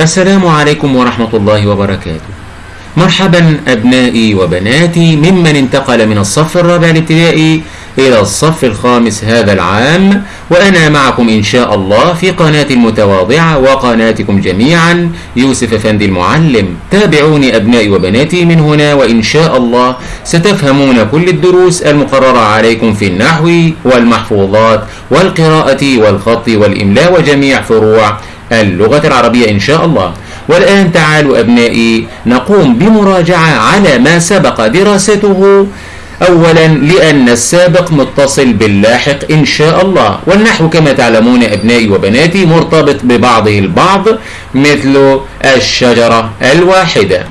السلام عليكم ورحمة الله وبركاته. مرحبا أبنائي وبناتي ممن انتقل من الصف الرابع الابتدائي إلى الصف الخامس هذا العام وأنا معكم إن شاء الله في قناة المتواضعة وقناتكم جميعا يوسف أفندي المعلم. تابعوني أبنائي وبناتي من هنا وإن شاء الله ستفهمون كل الدروس المقررة عليكم في النحو والمحفوظات والقراءة والخط والإملاء وجميع فروع اللغة العربية إن شاء الله. والآن تعالوا أبنائي نقوم بمراجعة على ما سبق دراسته. أولا لأن السابق متصل باللاحق إن شاء الله. والنحو كما تعلمون أبنائي وبناتي مرتبط ببعضه البعض مثل الشجرة الواحدة.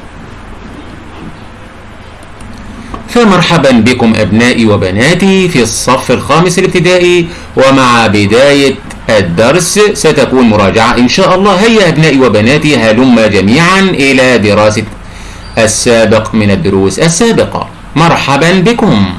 فمرحبا بكم أبنائي وبناتي في الصف الخامس الابتدائي ومع بداية الدرس ستكون مراجعة إن شاء الله. هيا أبنائي وبناتي هلم جميعا إلى دراسة السابق من الدروس السابقة. مرحبا بكم.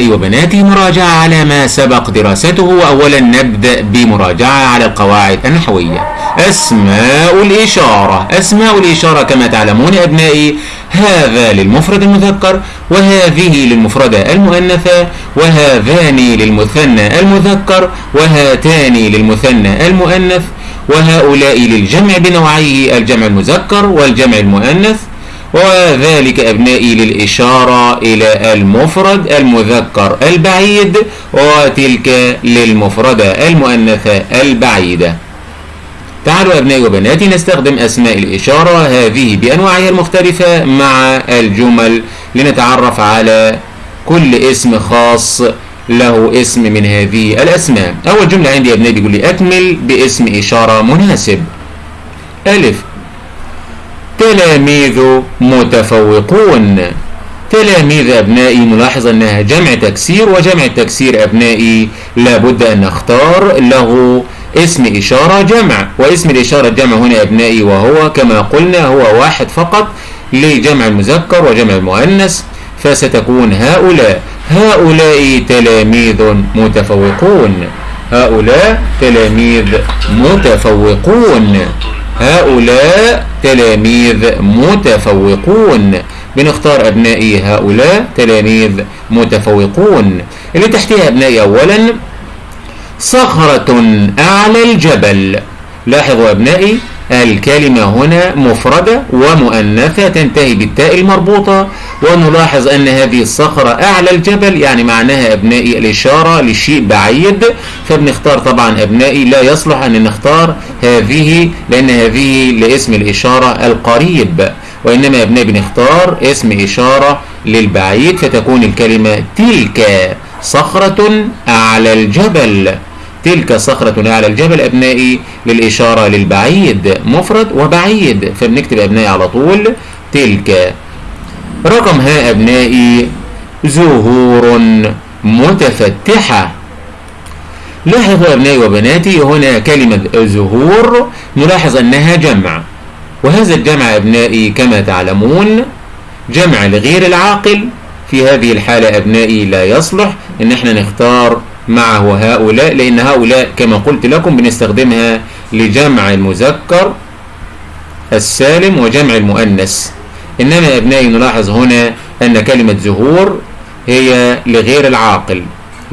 أبنائي وبناتي مراجعة على ما سبق دراسته وأولا نبدأ بمراجعة على القواعد النحوية. أسماء الإشارة. أسماء الإشارة كما تعلمون أبنائي هذا للمفرد المذكر وهذه للمفردة المؤنثة وهذان للمثنى المذكر وهاتان للمثنى المؤنث وهؤلاء للجمع بنوعيه الجمع المذكر والجمع المؤنث. وذلك أبنائي للإشارة إلى المفرد المذكر البعيد وتلك للمفردة المؤنثة البعيدة. تعالوا أبنائي وبناتي نستخدم أسماء الإشارة هذه بأنواعها المختلفة مع الجمل لنتعرف على كل اسم خاص له اسم من هذه الأسماء. أول جملة عندي يا أبنائي بيقول لي أكمل باسم إشارة مناسب. ألف. تلاميذ متفوقون. تلاميذ أبنائي نلاحظ أنها جمع تكسير وجمع التكسير أبنائي. لابد أن نختار له اسم إشارة جمع واسم الإشارة جمع هنا أبنائي وهو كما قلنا هو واحد فقط لجمع المذكر وجمع المؤنث فستكون هؤلاء. هؤلاء تلاميذ متفوقون. هؤلاء تلاميذ متفوقون. هؤلاء تلاميذ متفوقون. بنختار أبنائي هؤلاء تلاميذ متفوقون. اللي تحتها أبنائي أولا صخرة أعلى الجبل. لاحظوا أبنائي الكلمة هنا مفردة ومؤنثة تنتهي بالتاء المربوطة ونلاحظ أن هذه الصخرة أعلى الجبل يعني معناها أبنائي الإشارة لشيء بعيد. فبنختار طبعا أبنائي لا يصلح أن نختار هذه لأن هذه لاسم الإشارة القريب وإنما أبنائي بنختار اسم إشارة للبعيد فتكون الكلمة تلك صخرة أعلى الجبل. تلك صخرة على الجبل أبنائي للإشارة للبعيد مفرد وبعيد. فبنكتب أبنائي على طول تلك. رقم ها أبنائي زهور متفتحة. لاحظوا أبنائي وبناتي هنا كلمة زهور نلاحظ أنها جمع. وهذا الجمع أبنائي كما تعلمون جمع لغير العاقل. في هذه الحالة أبنائي لا يصلح إن إحنا نختار معه هؤلاء لأن هؤلاء كما قلت لكم بنستخدمها لجمع المذكر السالم وجمع المؤنث. إنما أبنائي نلاحظ هنا أن كلمة زهور هي لغير العاقل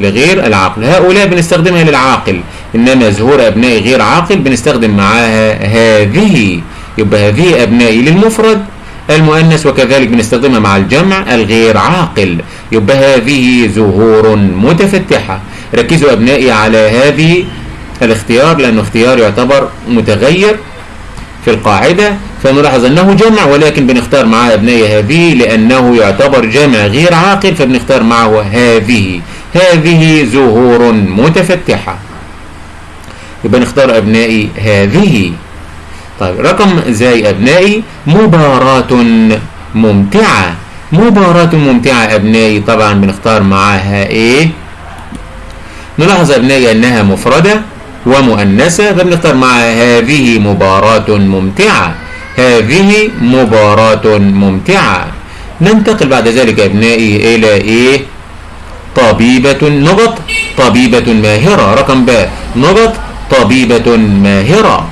لغير العاقل. هؤلاء بنستخدمها للعاقل إنما زهور أبنائي غير عاقل بنستخدم معاها هذه. يبقى هذه أبنائي للمفرد المؤنث وكذلك بنستخدمها مع الجمع الغير عاقل. يبقى هذه زهور متفتحة. ركزوا أبنائي على هذه الاختيار لأنه اختيار يعتبر متغير في القاعدة فنلاحظ أنه جمع ولكن بنختار معه أبنائي هذه لأنه يعتبر جمع غير عاقل فبنختار معه هذه. هذه زهور متفتحة. يبقى نختار أبنائي هذه. طيب رقم زي أبنائي مباراة ممتعة. مباراة ممتعة أبنائي. طبعا بنختار معاها إيه؟ نلاحظ أبنائي أنها مفردة ومؤنثة فبنختار معها هذه مباراة ممتعة. هذه مباراة ممتعة. ننتقل بعد ذلك أبنائي إلى إيه؟ طب طبيبة نقط طبيبة ماهرة. رقم باء نقط طبيبة ماهرة.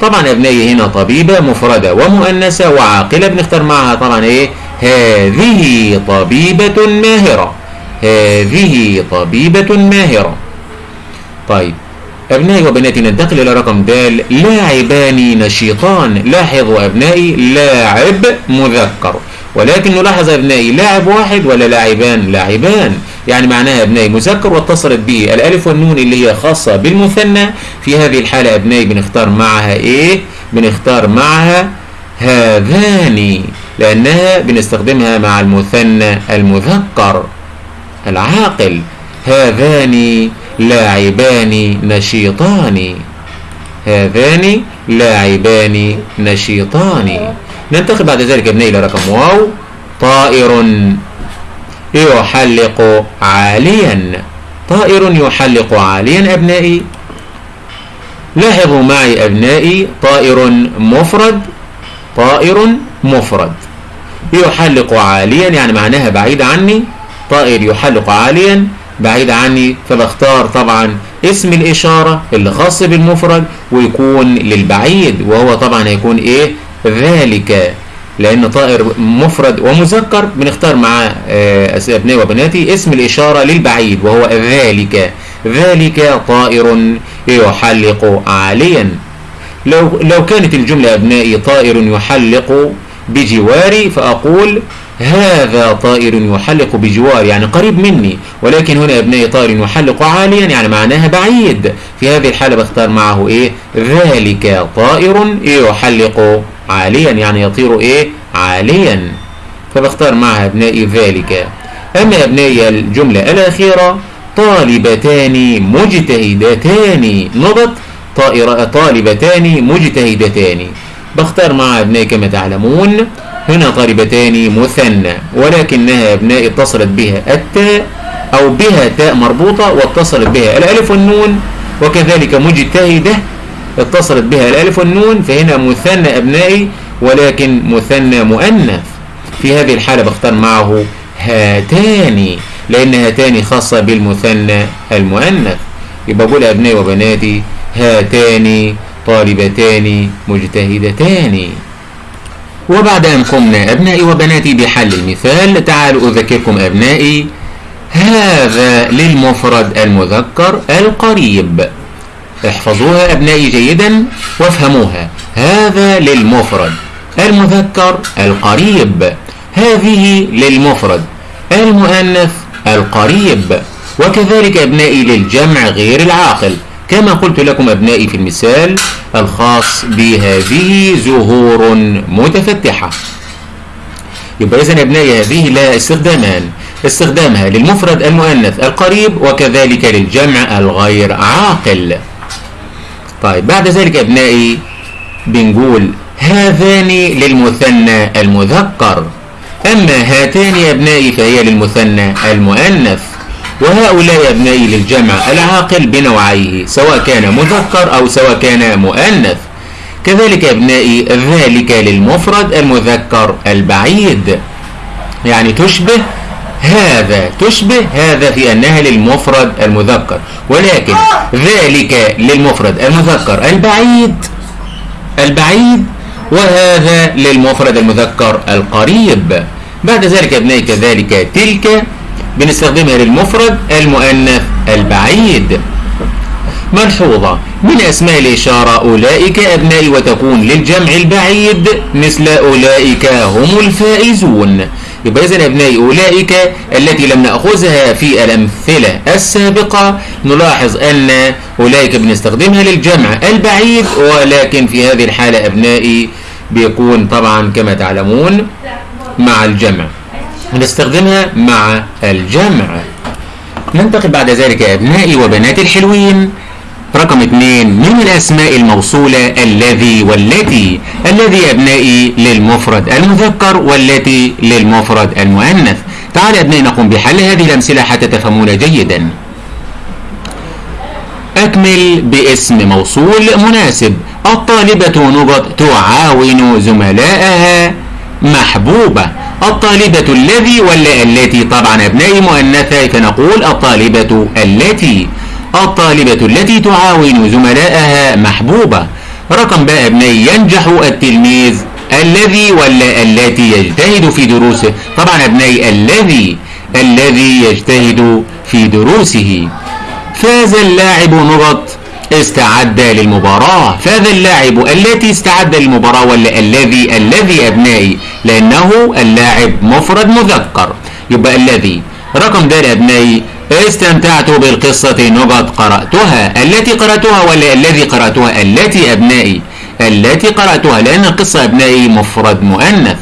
طبعا أبنائي هنا طبيبة مفردة ومؤنثة وعاقلة. بنختار معها طبعا إيه؟ هذه طبيبة ماهرة. هذه طبيبة ماهرة. طيب. أبنائي وبناتي ننتقل إلى رقم د لاعبان نشيطان. لاحظوا أبنائي لاعب مذكر. ولكن نلاحظ أبنائي لاعب واحد ولا لاعبان؟ لاعبان. يعني معناها أبنائي مذكر واتصلت به الألف والنون اللي هي خاصة بالمثنى. في هذه الحالة أبنائي بنختار معها إيه؟ بنختار معها هذان لأنها بنستخدمها مع المثنى المذكر. العاقل هذان. لاعبان نشيطان. هذان لاعبان نشيطان. ننتقل بعد ذلك ابنائي إلى رقم واو. طائر يحلق عاليا. طائر يحلق عاليا أبنائي. لاحظوا معي أبنائي طائر مفرد. طائر مفرد. يحلق عاليا يعني معناها بعيد عني. طائر يحلق عاليا. بعيد عني فبختار طبعا اسم الإشارة اللي خاص بالمفرد ويكون للبعيد وهو طبعا هيكون إيه؟ ذلك. لأن طائر مفرد ومذكر بنختار مع أبنائي وبناتي اسم الإشارة للبعيد وهو ذلك. ذلك طائر يحلق عاليا. لو لو كانت الجملة أبنائي طائر يحلق بجواري فأقول هذا طائر يحلق بجوار يعني قريب مني ولكن هنا ابنائي طائر يحلق عاليا يعني معناها بعيد. في هذه الحالة بختار معه إيه؟ ذلك طائر يحلق عاليا يعني يطير إيه؟ عاليا. فبختار معها ابنائي ذلك. أما ابنائي الجملة الأخيرة طالبتان مجتهدتان. نضت طائر طالبتان مجتهدتان. بختار معها ابنائي كما تعلمون هنا طالبتان مثنى ولكنها أبناء اتصلت بها التاء أو بها تاء مربوطة واتصلت بها الألف والنون وكذلك مجتهدة اتصلت بها الألف والنون فهنا مثنى أبنائي ولكن مثنى مؤنث. في هذه الحالة بختار معه هاتان لأن هاتان خاصة بالمثنى المؤنث. يبقى بقول أبنائي وبناتي هاتان طالبتان مجتهدتان. وبعد أن قمنا أبنائي وبناتي بحل المثال تعالوا أذكركم أبنائي. هذا للمفرد المذكر القريب. احفظوها أبنائي جيدا وافهموها. هذا للمفرد المذكر القريب. هذه للمفرد المؤنث القريب. وكذلك أبنائي للجمع غير العاقل. كما قلت لكم أبنائي في المثال الخاص بهذه زهور متفتحة. يبقى إذن أبنائي هذه لها استخدامان. استخدامها للمفرد المؤنث القريب وكذلك للجمع الغير عاقل. طيب بعد ذلك أبنائي بنقول هذان للمثنى المذكر. أما هاتان أبنائي فهي للمثنى المؤنث. وهؤلاء أبنائي للجمع العاقل بنوعيه سواء كان مذكر أو سواء كان مؤنث. كذلك أبنائي ذلك للمفرد المذكر البعيد. يعني تشبه هذا تشبه هذا في أنها للمفرد المذكر. ولكن ذلك للمفرد المذكر البعيد البعيد وهذا للمفرد المذكر القريب. بعد ذلك أبنائي كذلك تلك بنستخدمها للمفرد المؤنث البعيد. ملحوظة. من أسماء الإشارة أولئك أبنائي وتكون للجمع البعيد مثل أولئك هم الفائزون. يبقى إذن أبنائي أولئك التي لم نأخذها في الأمثلة السابقة نلاحظ أن أولئك بنستخدمها للجمع البعيد ولكن في هذه الحالة أبنائي بيكون طبعا كما تعلمون مع الجمع. نستخدمها مع الجمع. ننتقل بعد ذلك أبنائي وبناتي الحلوين. رقم اثنين من الأسماء الموصولة؟ الذي والتي. الذي أبنائي للمفرد المذكر والتي للمفرد المؤنث. تعال أبنائي نقوم بحل هذه الأمثلة حتى تفهمون جيدا. أكمل باسم موصول مناسب. الطالبة نقط تعاون زملائها محبوبة. الطالبة الذي ولا التي طبعا أبنائي مؤنثة فنقول الطالبة التي الطالبة التي تعاون زملائها محبوبة. رقم بقى أبنائي ينجح التلميذ الذي ولا التي يجتهد في دروسه. طبعا أبنائي الذي الذي يجتهد في دروسه. فاز اللاعب نقط استعد للمباراة. فاز اللاعب التي استعد للمباراة ولا الذي الذي أبنائي لأنه اللاعب مفرد مذكر. يبقى الذي. رقم د أبنائي استمتعت بالقصة نقط قرأتها. التي قرأتها ولا الذي قرأتها؟ التي أبنائي. التي قرأتها لأن القصة أبنائي مفرد مؤنث.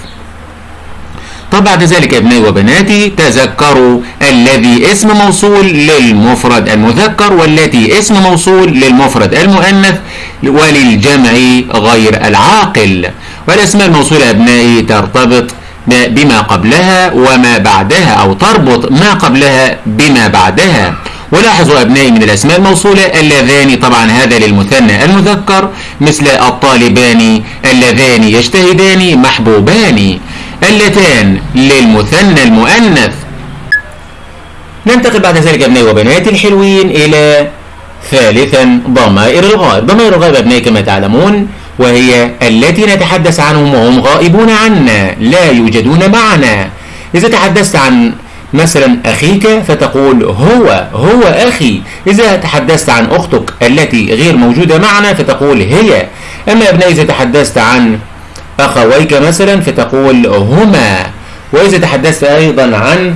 طب بعد ذلك ابنائي وبناتي تذكروا الذي اسم موصول للمفرد المذكر والتي اسم موصول للمفرد المؤنث وللجمع غير العاقل. والاسماء الموصولة ابنائي ترتبط بما قبلها وما بعدها أو تربط ما قبلها بما بعدها. ولاحظوا أبنائي من الأسماء الموصولة اللذان طبعا هذا للمثنى المذكر مثل الطالبان اللذان يجتهدان محبوبان. اللتان للمثنى المؤنث. ننتقل بعد ذلك أبنائي وبناتي الحلوين إلى ثالثا ضمائر الغائب. ضمائر الغائب أبنائي كما تعلمون وهي التي نتحدث عنهم وهم غائبون عنا لا يوجدون معنا. إذا تحدثت عن مثلا أخيك فتقول هو هو أخي. إذا تحدثت عن أختك التي غير موجودة معنا فتقول هي. أما أبنائي إذا تحدثت عن أخويك مثلا فتقول هما. وإذا تحدثت أيضا عن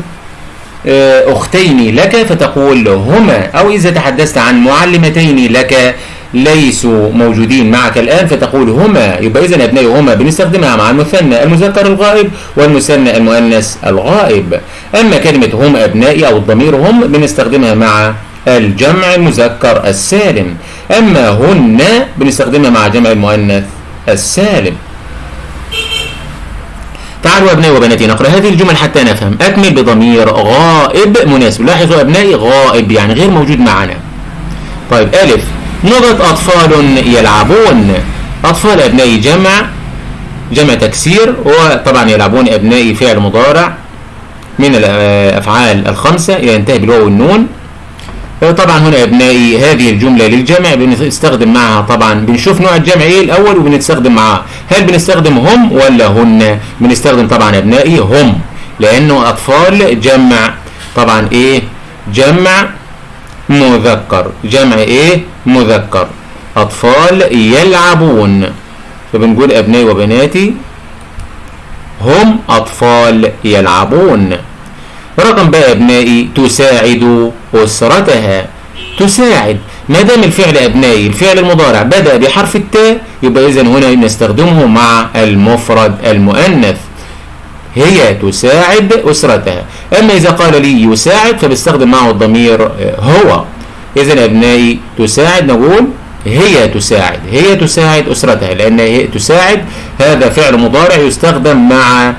أختين لك فتقول هما. أو إذا تحدثت عن معلمتين لك ليسوا موجودين معك الآن فتقول هما يبقى إذا أبنائي هما بنستخدمها مع المثنى المذكر الغائب والمثنى المؤنث الغائب. أما كلمة هم أبنائي أو الضمير هم بنستخدمها مع الجمع المذكر السالم. أما هن بنستخدمها مع جمع المؤنث السالم. تعالوا أبنائي وبناتي نقرأ هذه الجمل حتى نفهم. أكمل بضمير غائب مناسب. لاحظوا أبنائي غائب يعني غير موجود معنا. طيب ألف. نقط أطفال يلعبون. أطفال أبنائي جمع جمع تكسير وطبعا يلعبون أبنائي فعل مضارع من الأفعال الخمسة ينتهي بالواو والنون. طبعا هنا يا ابنائي هذه الجملة للجمع بنستخدم معها طبعا بنشوف نوع الجمع إيه الأول وبنستخدم معها. هل بنستخدم هم ولا هن؟ بنستخدم طبعا يا أبنائي هم لأنه أطفال جمع. طبعا إيه؟ جمع مذكر. جمع إيه؟ مذكر. أطفال يلعبون. فبنقول ابنائي وبناتي هم أطفال يلعبون. رقم بقى أبنائي تساعد أسرتها. تساعد. ما دام الفعل أبنائي الفعل المضارع بدأ بحرف التاء يبقى إذا هنا نستخدمه مع المفرد المؤنث. هي تساعد أسرتها. أما إذا قال لي يساعد فبستخدم معه الضمير هو. إذا أبنائي تساعد نقول هي تساعد هي تساعد أسرتها لأن هي تساعد هذا فعل مضارع يستخدم مع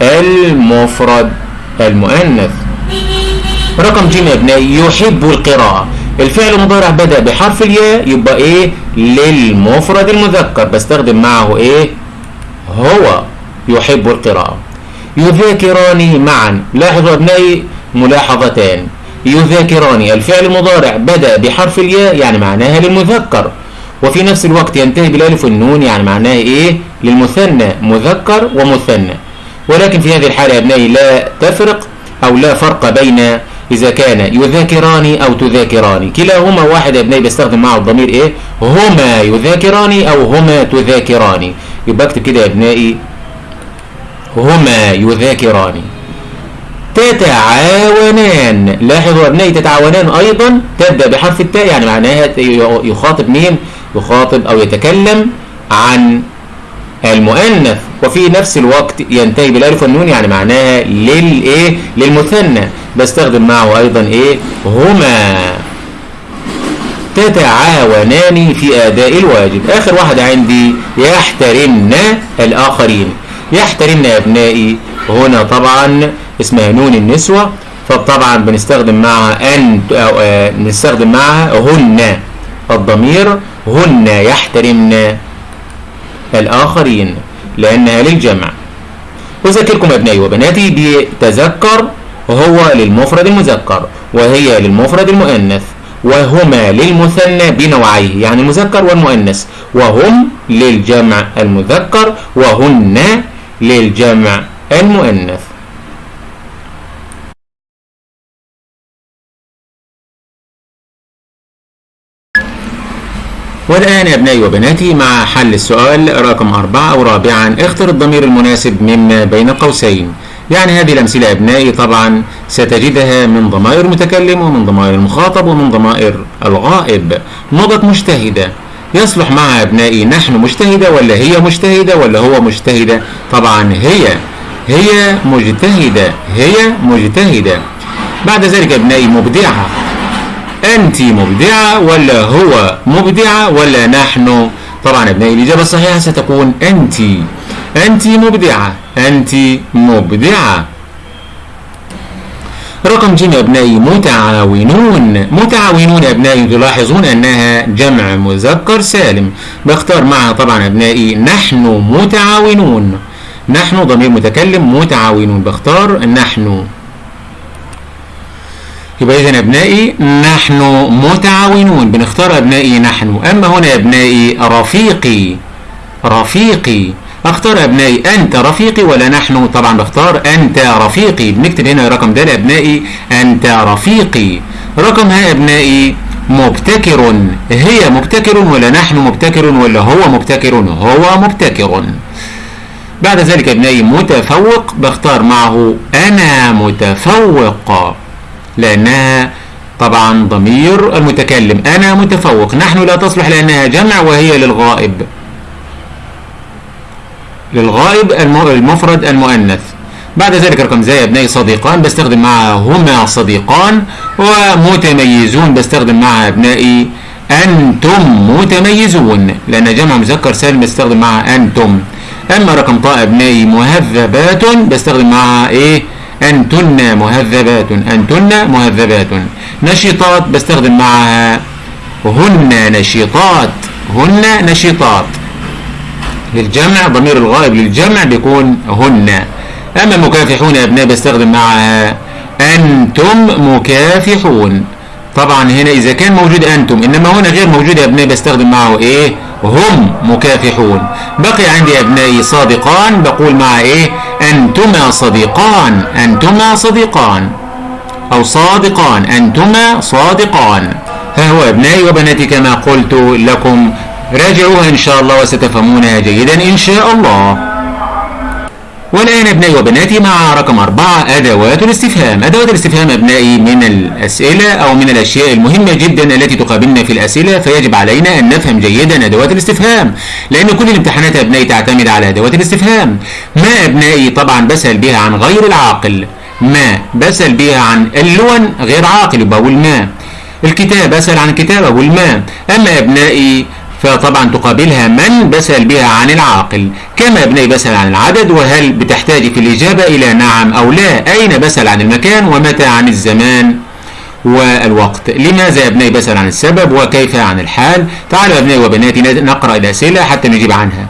المفرد المؤنث. رقم ج يا أبنائي يحب القراءة. الفعل المضارع بدأ بحرف الياء يبقى إيه؟ للمفرد المذكر. بستخدم معه إيه؟ هو. يحب القراءة. يذاكران معا. لاحظوا أبنائي ملاحظتان يذاكران الفعل المضارع بدأ بحرف الياء يعني معناها للمذكر. وفي نفس الوقت ينتهي بالالف والنون يعني معناها إيه؟ للمثنى. مذكر ومثنى. ولكن في هذه الحالة يا أبنائي لا تفرق أو لا فرق بين إذا كان يذاكران أو تذاكران كلاهما واحد يا أبنائي بستخدم معه الضمير إيه؟ هما يذاكران أو هما تذاكران يبقى اكتب كده يا أبنائي هما يذاكران. تتعاونان. لاحظوا ابنائي تتعاونان أيضا. تبدأ بحرف التاء يعني معناها يخاطب مين؟ يخاطب أو يتكلم عن المؤنث. وفي نفس الوقت ينتهي بالألف والنون يعني معناها للايه للمثنى. بستخدم معه أيضا إيه؟ هما. تتعاونان في آداء الواجب. آخر واحدة عندي يحترمن الآخرين. يحترمن يا ابنائي. هنا طبعا اسمها نون النسوة. فطبعا بنستخدم معها أو آه نستخدم معها هن. الضمير هن يحترمن الآخرين لأنها للجمع. أذكركم أبنائي وبناتي بتذكر هو للمفرد المذكر وهي للمفرد المؤنث وهما للمثنى بنوعيه يعني المذكر والمؤنث وهم للجمع المذكر وهن للجمع المؤنث. والآن يا أبنائي وبناتي مع حل السؤال رقم أربعة ورابعا اختر الضمير المناسب مما بين قوسين. يعني هذه الأمثلة يا أبنائي طبعا ستجدها من ضمائر المتكلم ومن ضمائر المخاطب ومن ضمائر الغائب. نقط مجتهدة يصلح معها أبنائي نحن مجتهدة ولا هي مجتهدة ولا هو مجتهدة؟ طبعا هي هي مجتهدة هي مجتهدة. بعد ذلك أبنائي مبدعة. أنت مبدعة ولا هو مبدعة ولا نحن؟ طبعا أبنائي الإجابة الصحيحة ستكون أنت. أنت مبدعة. أنت مبدعة. رقم ج أبنائي متعاونون. متعاونون أبنائي تلاحظون أنها جمع مذكر سالم. بختار معها طبعا أبنائي نحن متعاونون. نحن ضمير متكلم متعاونون. بختار نحن. يبقى إذا أبنائي نحن متعاونون. بنختار أبنائي نحن. أما هنا أبنائي رفيقي. رفيقي. أختار أبنائي أنت رفيقي ولا نحن؟ طبعا بختار أنت رفيقي. بنكتب هنا رقم ده لابنائي أنت رفيقي. رقم ها أبنائي مبتكر. هي مبتكر ولا نحن مبتكر ولا هو مبتكر؟ هو مبتكر. بعد ذلك أبنائي متفوق. بختار معه أنا متفوق. لانها طبعا ضمير المتكلم أنا متفوق. نحن لا تصلح لأنها جمع وهي للغائب. للغائب المفرد المؤنث. بعد ذلك رقم زي ابنائي صديقان بستخدم معها هما صديقان ومتميزون بستخدم معها أبنائي أنتم متميزون. لأن جمع مذكر سالم بستخدم معها أنتم. أما رقم طاء أبنائي مهذبات بستخدم معها إيه؟ أنتن مهذبات أنتن مهذبات. نشيطات بستخدم معها هن نشيطات. هن نشيطات. للجمع ضمير الغائب للجمع بيكون هن. أما مكافحون يا أبناء بستخدم معها أنتم مكافحون. طبعا هنا إذا كان موجود أنتم إنما هنا غير موجود يا أبناء بستخدم معه إيه؟ هم مكافحون. بقي عندي أبنائي صادقان بقول مع إيه؟ أنتما صديقان أنتما صديقان. أو صادقان أنتما صادقان. ها هو أبنائي وبناتي كما قلت لكم راجعوها إن شاء الله وستفهمونها جيدا إن شاء الله. والآن أبنائي وبناتي مع رقم أربعة أدوات الاستفهام. أدوات الاستفهام أبنائي من الأسئلة أو من الأشياء المهمة جدا التي تقابلنا في الأسئلة فيجب علينا أن نفهم جيدا أدوات الاستفهام. لأن كل الامتحانات أبنائي تعتمد على أدوات الاستفهام. ما أبنائي طبعا بسأل بها عن غير العاقل؟ ما بسأل بها عن اللون غير عاقل بقول ما. الكتاب أسأل عن الكتاب أقول ما. أما أبنائي فطبعا تقابلها من بسأل بها عن العاقل كما ابني بسأل عن العدد وهل بتحتاج في الإجابة إلى نعم أو لا؟ أين بسأل عن المكان ومتى عن الزمان والوقت؟ لماذا ابني بسأل عن السبب وكيف عن الحال؟ تعالوا ابني وبناتي نقرأ الأسئلة حتى نجيب عنها.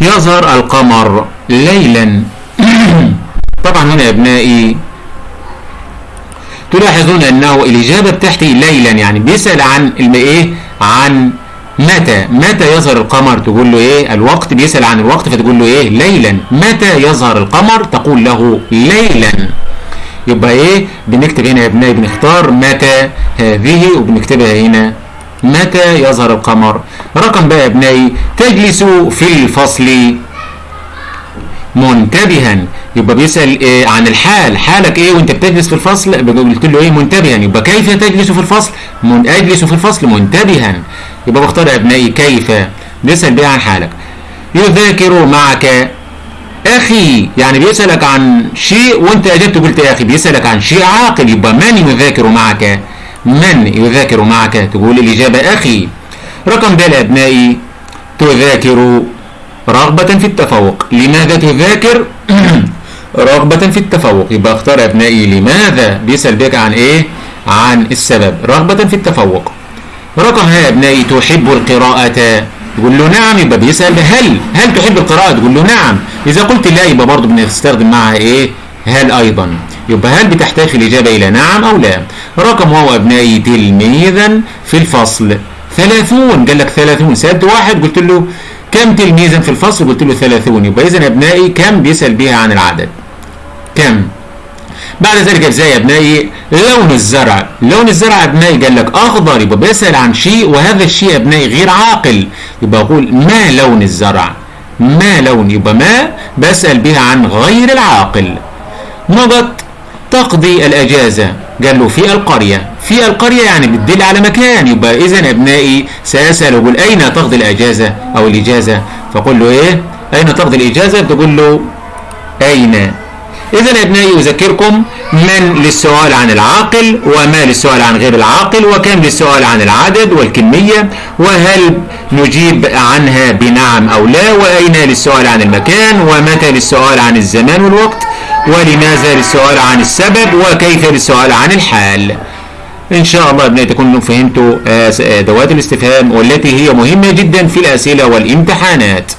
يظهر القمر ليلا. طبعا هنا يا ابنائي تلاحظون أنه الإجابة بتاعتي ليلا يعني بيسال عن إيه؟ عن متى؟ متى يظهر القمر؟ تقول له إيه؟ الوقت بيسأل عن الوقت فتقول له إيه؟ ليلا. متى يظهر القمر؟ تقول له ليلا. يبقى إيه؟ بنكتب هنا يا ابنائي بنختار متى هذه وبنكتبها هنا. متى يظهر القمر؟ رقم بقى يا ابنائي تجلس في الفصل. منتبها. يبقى بيسأل إيه عن الحال. حالك إيه وأنت بتجلس في الفصل؟ قلت له إيه؟ منتبها. يبقى كيف تجلس في الفصل؟ من أجلس في الفصل منتبها. يبقى بختار أبنائي كيف؟ بيسأل بيه عن حالك. يذاكر معك أخي. يعني بيسألك عن شيء وأنت أجبت قلت يا أخي بيسألك عن شيء عاقل. يبقى من يذاكر معك؟ من يذاكر معك؟ تقول الإجابة أخي. رقم د يا أبنائي. تذاكر رغبة في التفوق. لماذا تذاكر؟ رغبة في التفوق. يبقى اختار أبنائي. لماذا؟ بيسأل بك عن إيه؟ عن السبب. رغبة في التفوق. رقم ها أبنائي تحب القراءة؟ تقول له نعم. يبقى بيسأل هل؟ هل تحب القراءة؟ تقول له نعم. إذا قلت لا يبقى برضه بنستخدم معها إيه؟ هل أيضا. يبقى هل بتحتاج الإجابة إلى نعم أو لا؟ رقم واو أبنائي تلميذا في الفصل. ثلاثون. قال لك ثلاثون. سألت واحد قلت له كم تلميذا في الفصل؟ قلت له ثلاثون. يبقى إذا أبنائي كم بيسأل بها عن العدد؟ كم؟ بعد ذلك إزاي يا أبنائي؟ لون الزرع. لون الزرع أبنائي قال لك أخضر. يبقى بيسأل عن شيء وهذا الشيء أبنائي غير عاقل. يبقى أقول ما لون الزرع؟ ما لون؟ يبقى ما بسأل بها عن غير العاقل. نقط تقضي الأجازة. قال له في القرية. في القرية يعني بتدل على مكان. يبقى اذا أبنائي ساسال أقول أين تقضي الإجازة أو الإجازة؟ فقول له إيه؟ أين تقضي الإجازة؟ تقول له أين؟ إذا يا أبنائي أذكركم من للسؤال عن العاقل وما للسؤال عن غير العاقل وكم للسؤال عن العدد والكمية وهل نجيب عنها بنعم أو لا وأين للسؤال عن المكان ومتى للسؤال عن الزمان والوقت ولماذا للسؤال عن السبب وكيف للسؤال عن الحال؟ إن شاء الله ابنائي تكونوا فهمتوا أدوات الاستفهام والتي هي مهمة جدا في الأسئلة والامتحانات.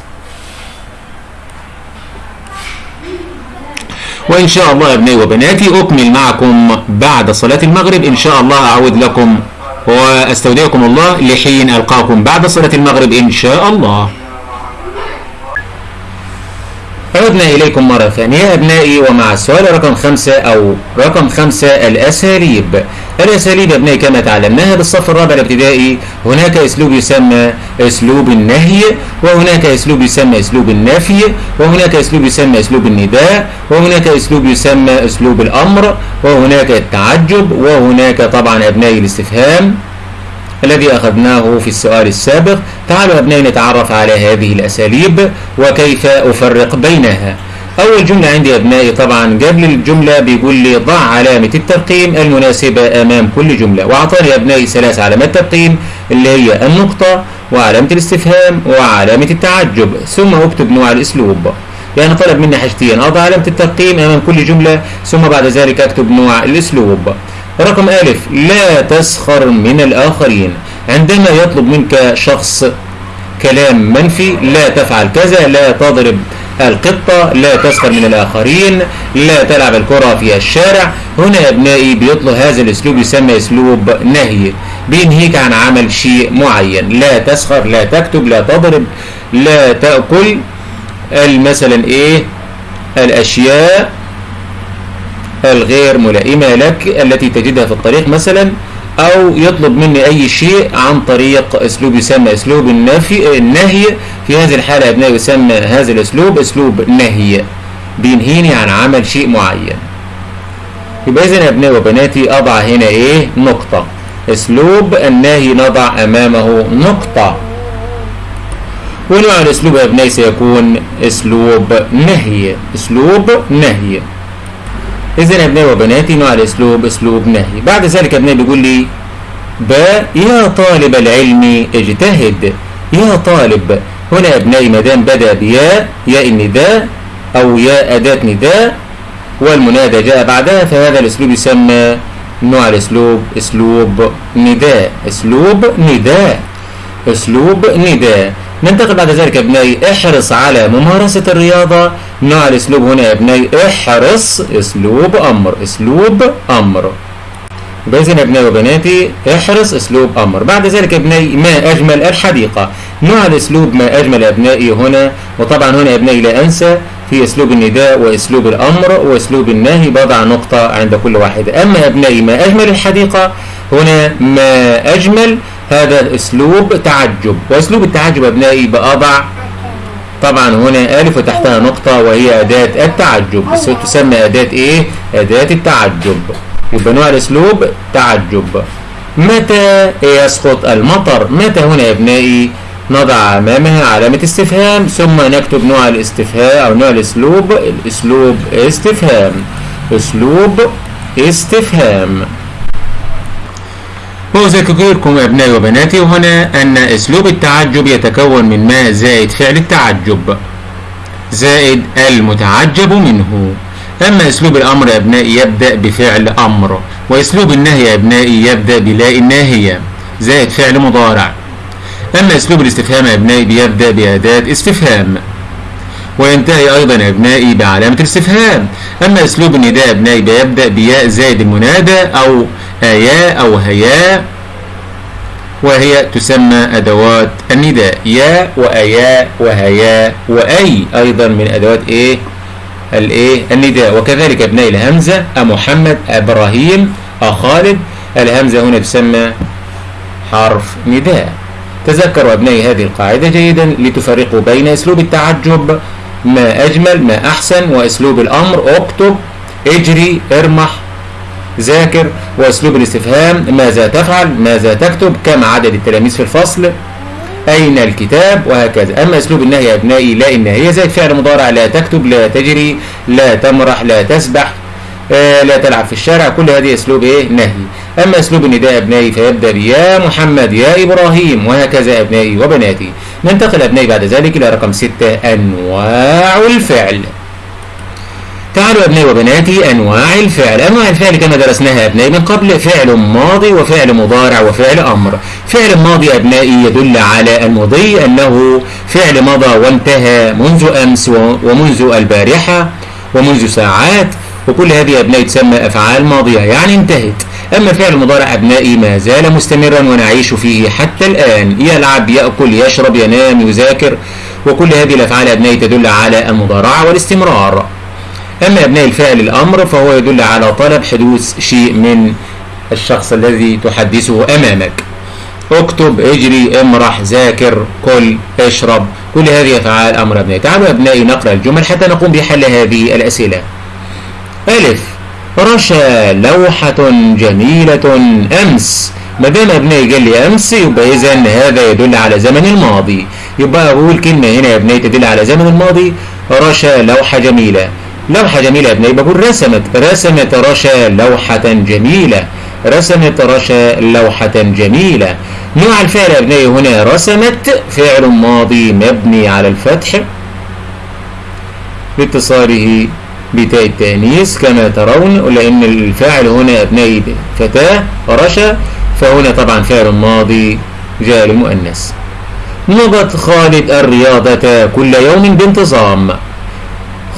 وإن شاء الله يا ابنائي وبناتي أكمل معكم بعد صلاة المغرب. إن شاء الله أعود لكم وأستودعكم الله لحين ألقاكم بعد صلاة المغرب إن شاء الله. عدنا إليكم مرة ثانية أبنائي ومع السؤال رقم خمسة أو رقم خمسة الأساليب. الأساليب أبنائي كما تعلمناها بالصف الرابع الابتدائي هناك أسلوب يسمى أسلوب النهي وهناك أسلوب يسمى أسلوب النفي وهناك أسلوب يسمى أسلوب النداء وهناك أسلوب يسمى أسلوب الأمر وهناك التعجب وهناك طبعا أبنائي الاستفهام الذي أخذناه في السؤال السابق. تعالوا أبنائي نتعرف على هذه الأساليب وكيف أفرق بينها. أول جملة عندي أبنائي طبعا قبل الجملة بيقول لي ضع علامة الترقيم المناسبة أمام كل جملة وأعطاني أبنائي ثلاث علامات ترقيم اللي هي النقطة وعلامة الاستفهام وعلامة التعجب ثم أكتب نوع الأسلوب. يعني طلب مني حاجتين أضع علامة الترقيم أمام كل جملة ثم بعد ذلك أكتب نوع الأسلوب. رقم ألف لا تسخر من الآخرين. عندما يطلب منك شخص كلام منفي لا تفعل كذا لا تضرب القطة لا تسخر من الآخرين لا تلعب الكرة في الشارع. هنا يا أبنائي بيطلب هذا الأسلوب يسمى أسلوب نهي بينهيك عن عمل شيء معين. لا تسخر لا تكتب لا تضرب لا تأكل. مثلا إيه؟ الأشياء الغير ملائمة لك التي تجدها في الطريق مثلا. أو يطلب مني أي شيء عن طريق أسلوب يسمى أسلوب النفي النهي. في هذه الحالة يا أبنائي يسمى هذا الأسلوب أسلوب نهي بينهيني عن عمل شيء معين. يبقى إذا يا أبنائي وبناتي أضع هنا إيه؟ نقطة. أسلوب النهي نضع أمامه نقطة. ونوع الأسلوب يا أبنائي سيكون أسلوب نهي. أسلوب نهي. إذا يا أبنائي وبناتي نوع الأسلوب أسلوب نهي. بعد ذلك أبنائي بيقول لي باء يا طالب العلم اجتهد. يا طالب هنا يا أبنائي ما دام بدأ بياء ياء النداء أو ياء أداة نداء والمنادى جاء بعدها فهذا الأسلوب يسمى نوع الأسلوب أسلوب نداء. أسلوب نداء. أسلوب نداء. ننتقل بعد ذلك يا ابنائي احرص على ممارسة الرياضة نوع الأسلوب هنا يا ابنائي احرص. أسلوب أمر. أسلوب أمر. باذن يا ابنائي وبناتي احرص. أسلوب أمر. بعد ذلك يا ابنائي ما أجمل الحديقة. نوع الأسلوب ما أجمل يا ابنائي هنا. وطبعا هنا يا ابنائي لا أنسى في أسلوب النداء وأسلوب الأمر وأسلوب النهي. بضع نقطة عند كل واحد. أما يا ابنائي ما أجمل الحديقة هنا ما أجمل هذا اسلوب تعجب وأسلوب التعجب أبنائي بأضع طبعا هنا ألف وتحتها نقطة وهي أداة التعجب تسمى أداة إيه؟ أداة التعجب يبقى نوع الأسلوب تعجب متى يسقط المطر؟ متى هنا يا أبنائي؟ نضع أمامها علامة استفهام ثم نكتب نوع الاستفهام أو نوع الأسلوب الأسلوب استفهام أسلوب استفهام وأذكركم أبنائي وبناتي هنا أن أسلوب التعجب يتكون من ما زائد فعل التعجب زائد المتعجب منه. أما أسلوب الأمر يا أبنائي يبدأ بفعل أمر وأسلوب النهي يا أبنائي يبدأ بلاء الناهية زائد فعل مضارع. أما أسلوب الاستفهام يا أبنائي بيبدأ بأداة استفهام. وينتهي أيضا يا أبنائي بعلامة الاستفهام. أما أسلوب النداء يا أبنائي بيبدأ بياء زائد المنادى أو آياء أو هياء وهي تسمى أدوات النداء. يا وأياء وهياء وأي أيضا من أدوات إيه؟ الإيه؟ النداء. وكذلك أبناء الهمزة أمحمد إبراهيم أخالد الهمزة هنا تسمى حرف نداء. تذكروا أبنائي هذه القاعدة جيدا لتفرقوا بين أسلوب التعجب ما أجمل ما أحسن وأسلوب الأمر اكتب إجري ارمح ذاكر وأسلوب الاستفهام ماذا تفعل ماذا تكتب كم عدد التلاميذ في الفصل أين الكتاب وهكذا. أما أسلوب النهي يا أبنائي لا النهي زي فعل مضارع لا تكتب لا تجري لا تمرح لا تسبح آه لا تلعب في الشارع كل هذه أسلوب إيه؟ نهي. أما أسلوب النداء أبنائي فيبدأ بيا محمد يا إبراهيم وهكذا أبنائي وبناتي. ننتقل أبنائي بعد ذلك إلى رقم ستة أنواع الفعل. تعالوا أبنائي وبناتي أنواع الفعل. أنواع الفعل كما درسناها أبنائي من قبل فعل ماضي وفعل مضارع وفعل أمر. فعل ماضي أبنائي يدل على المضي أنه فعل مضى وانتهى منذ أمس ومنذ البارحة ومنذ ساعات. وكل هذه أبنائي تسمى أفعال ماضية يعني انتهت. أما فعل المضارع أبنائي ما زال مستمرا ونعيش فيه حتى الآن. يلعب يأكل يشرب ينام يذاكر وكل هذه الأفعال أبنائي تدل على المضارعة والاستمرار. أما أبناء الفعل الأمر فهو يدل على طلب حدوث شيء من الشخص الذي تحدثه أمامك. اكتب اجري امرح ذاكر كل اشرب. كل هذه أفعال أمر أبنائي. تعالوا أبنائي نقرأ الجمل حتى نقوم بحل هذه الأسئلة. ألف. رشا لوحة جميلة أمس. ما دام ابنائي قال لي أمس يبقى اذا هذا يدل على زمن الماضي. يبقى أقول كلمة هنا يا ابنائي تدل على زمن الماضي. رشا لوحة جميلة. لوحة جميلة يا ابنائي بقول رسمت. رسمت رشا لوحة جميلة. رسمت رشا لوحة جميلة. نوع الفعل يا ابنائي هنا رسمت. فعل ماضي مبني على الفتح. لاتصاله بتاء التأنيث كما ترون لأن الفاعل هنا أبنائي فتاة رشا فهنا طبعا فعل ماضي جاء للمؤنث. نضت خالد الرياضة كل يوم بانتظام.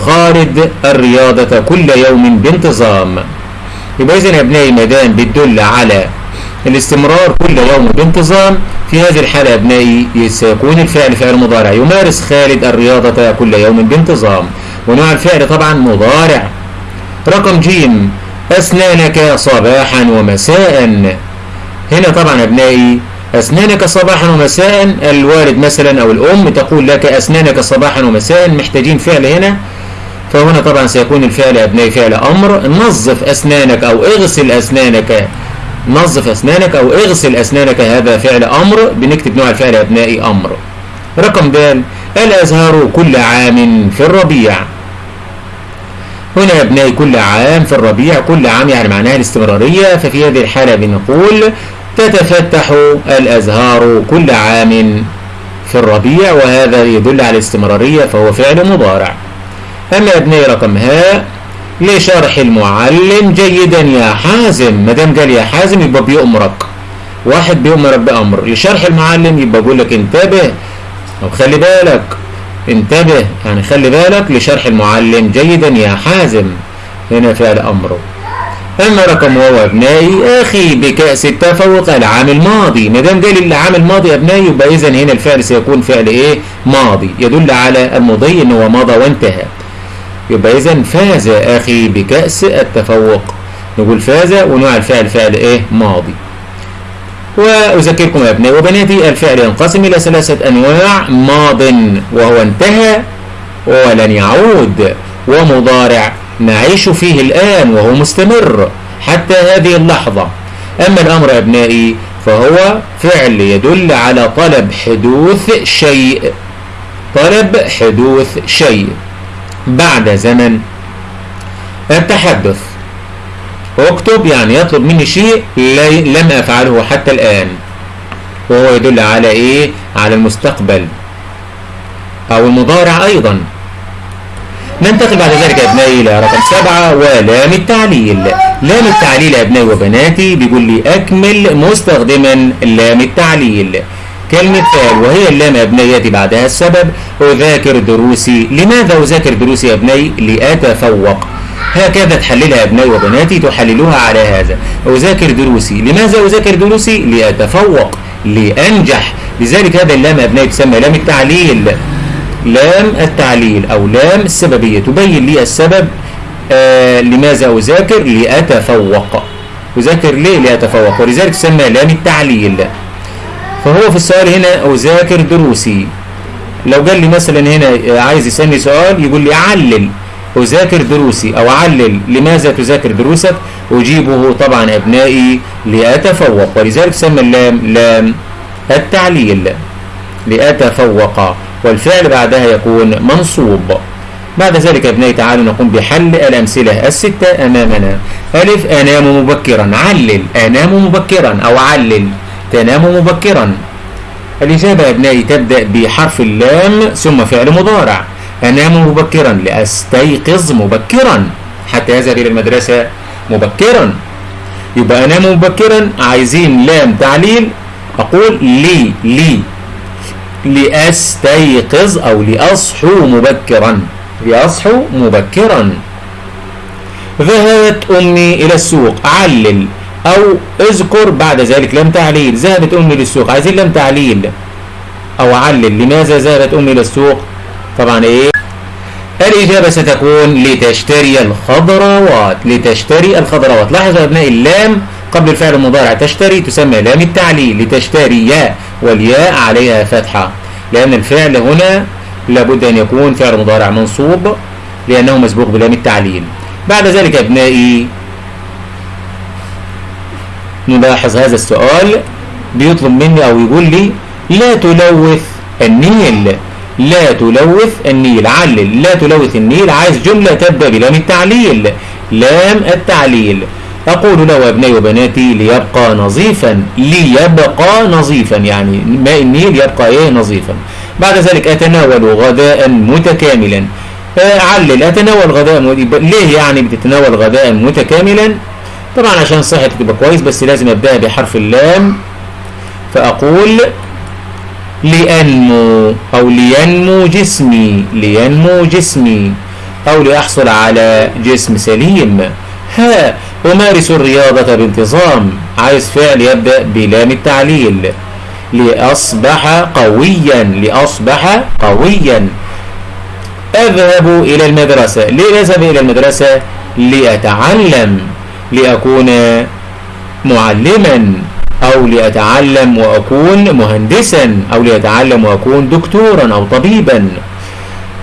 خالد الرياضة كل يوم بانتظام. يبقى إذن يا أبنائي ما دام بتدل على الاستمرار كل يوم بانتظام. في هذه الحالة يا أبنائي سيكون الفعل فعل مضارع. يمارس خالد الرياضة كل يوم بانتظام. ونوع الفعل طبعا مضارع. رقم جيم أسنانك صباحا ومساء. هنا طبعا أبنائي أسنانك صباحا ومساء. الوالد مثلا أو الأم تقول لك أسنانك صباحا ومساء محتاجين فعل هنا. فهنا طبعا سيكون الفعل أبنائي فعل أمر. نظف أسنانك أو اغسل أسنانك. نظف أسنانك أو اغسل أسنانك هذا فعل أمر. بنكتب نوع الفعل أبنائي أمر. رقم د الأزهار كل عام في الربيع؟ هنا يا ابنائي كل عام في الربيع كل عام يعني معناها الاستمرارية. ففي هذه الحالة بنقول تتفتح الأزهار كل عام في الربيع وهذا يدل على الاستمرارية فهو فعل مضارع. أما ابني رقم هاء لشرح المعلم جيدا يا حازم. ما دام قال يا حازم يبقى بيأمرك واحد بيأمرك بأمر لشرح المعلم يبقى بيقول لك انتبه أو خلي بالك انتبه يعني خلي بالك لشرح المعلم جيدا يا حازم هنا فعل أمره أما رقم واو أبنائي أخي بكأس التفوق العام الماضي. ما دام قال العام الماضي أبنائي يبقى إذا هنا الفعل سيكون فعل إيه؟ ماضي. يدل على المضي إن هو مضى وانتهى. يبقى إذا فاز أخي بكأس التفوق. نقول فاز ونوع الفعل فعل إيه؟ ماضي. وأذكركم يا أبنائي وبناتي الفعل ينقسم إلى ثلاثة أنواع ماض وهو انتهى ولن يعود ومضارع نعيش فيه الآن وهو مستمر حتى هذه اللحظة. أما الأمر يا أبنائي فهو فعل يدل على طلب حدوث شيء طلب حدوث شيء. بعد زمن التحدث. اكتب يعني يطلب مني شيء لم أفعله حتى الآن. وهو يدل على إيه؟ على المستقبل. أو المضارع أيضا. ننتقل بعد ذلك يا أبنائي إلى رقم سبعة ولام التعليل. لام التعليل يا أبنائي وبناتي بيقول لي أكمل مستخدما لام التعليل. كلمة فعل وهي اللام يا أبنائي يأتي بعدها السبب أذاكر دروسي. لماذا أذاكر دروسي يا أبنائي؟ لأتفوق. هكذا تحللها يا أبنائي وبناتي تحللوها على هذا. أذاكر دروسي. لماذا أذاكر دروسي؟ لأتفوق لأنجح. لذلك هذا اللام يا تسمى لام التعليل. لام التعليل أو لام السببية. تبين لي السبب آه لماذا أذاكر؟ لأتفوق. أذاكر ليه؟ لأتفوق. ولذلك تسمى لام التعليل. فهو في السؤال هنا أذاكر دروسي. لو قال لي مثلا هنا عايز يسألني سؤال يقول لي علل. أذاكر دروسي أو علل لماذا تذاكر دروسك؟ أجيبه طبعا أبنائي لأتفوق ولذلك تسمى اللام لام التعليل. لأتفوق. والفعل بعدها يكون منصوب. بعد ذلك أبنائي تعالوا نقوم بحل الأمثلة الستة أمامنا. ألف أنام مبكرا. علل أنام مبكرا أو علل تنام مبكرا. الإجابة يا أبنائي تبدأ بحرف اللام ثم فعل مضارع. أنام مبكرا لأستيقظ مبكرا. حتى يذهب إلى المدرسة مبكرا. يبقى أنام مبكرا عايزين لام تعليل. أقول لي لي. لأستيقظ أو لأصحو مبكرا. لأصحو مبكرا. ذهبت أمي إلى السوق علل أو اذكر بعد ذلك لم تعليل. ذهبت أمي للسوق عايزين لم تعليل. أو علل لماذا ذهبت أمي للسوق طبعا إيه؟ الإجابة ستكون لتشتري الخضروات. لتشتري الخضروات. لاحظوا أبنائي اللام قبل الفعل المضارع تشتري تسمى لام التعليل. لتشتري ياء والياء عليها فتحة. لأن الفعل هنا لابد أن يكون فعل مضارع منصوب لأنه مسبوق بلام التعليل. بعد ذلك أبنائي نلاحظ هذا السؤال. بيطلب مني أو يقول لي لا تلوث النيل. لا تلوث النيل. علل. لا تلوث النيل. عايز جملة تبدأ بلام التعليل. لام التعليل. أقول له أبنائي وبناتي ليبقى نظيفا. ليبقى نظيفا. يعني ماء النيل يبقى إيه؟ نظيفا. بعد ذلك أتناول غداء متكاملا. علل. أتناول غداء ليه يعني بتتناول غداء متكاملا؟ طبعا عشان صحتك تبقى كويس بس لازم أبدأ بحرف اللام. فأقول لأنمو أو لينمو جسمي لينمو جسمي. أو لأحصل على جسم سليم. ها أمارس الرياضة بانتظام. عايز فعل يبدأ بلام التعليل. لأصبح قويا لأصبح قويا. أذهب إلى المدرسة. ليه أذهب إلى المدرسة؟ لأتعلم لأكون معلما. أو لأتعلم وأكون مهندسا أو لأتعلم وأكون دكتورا أو طبيبا.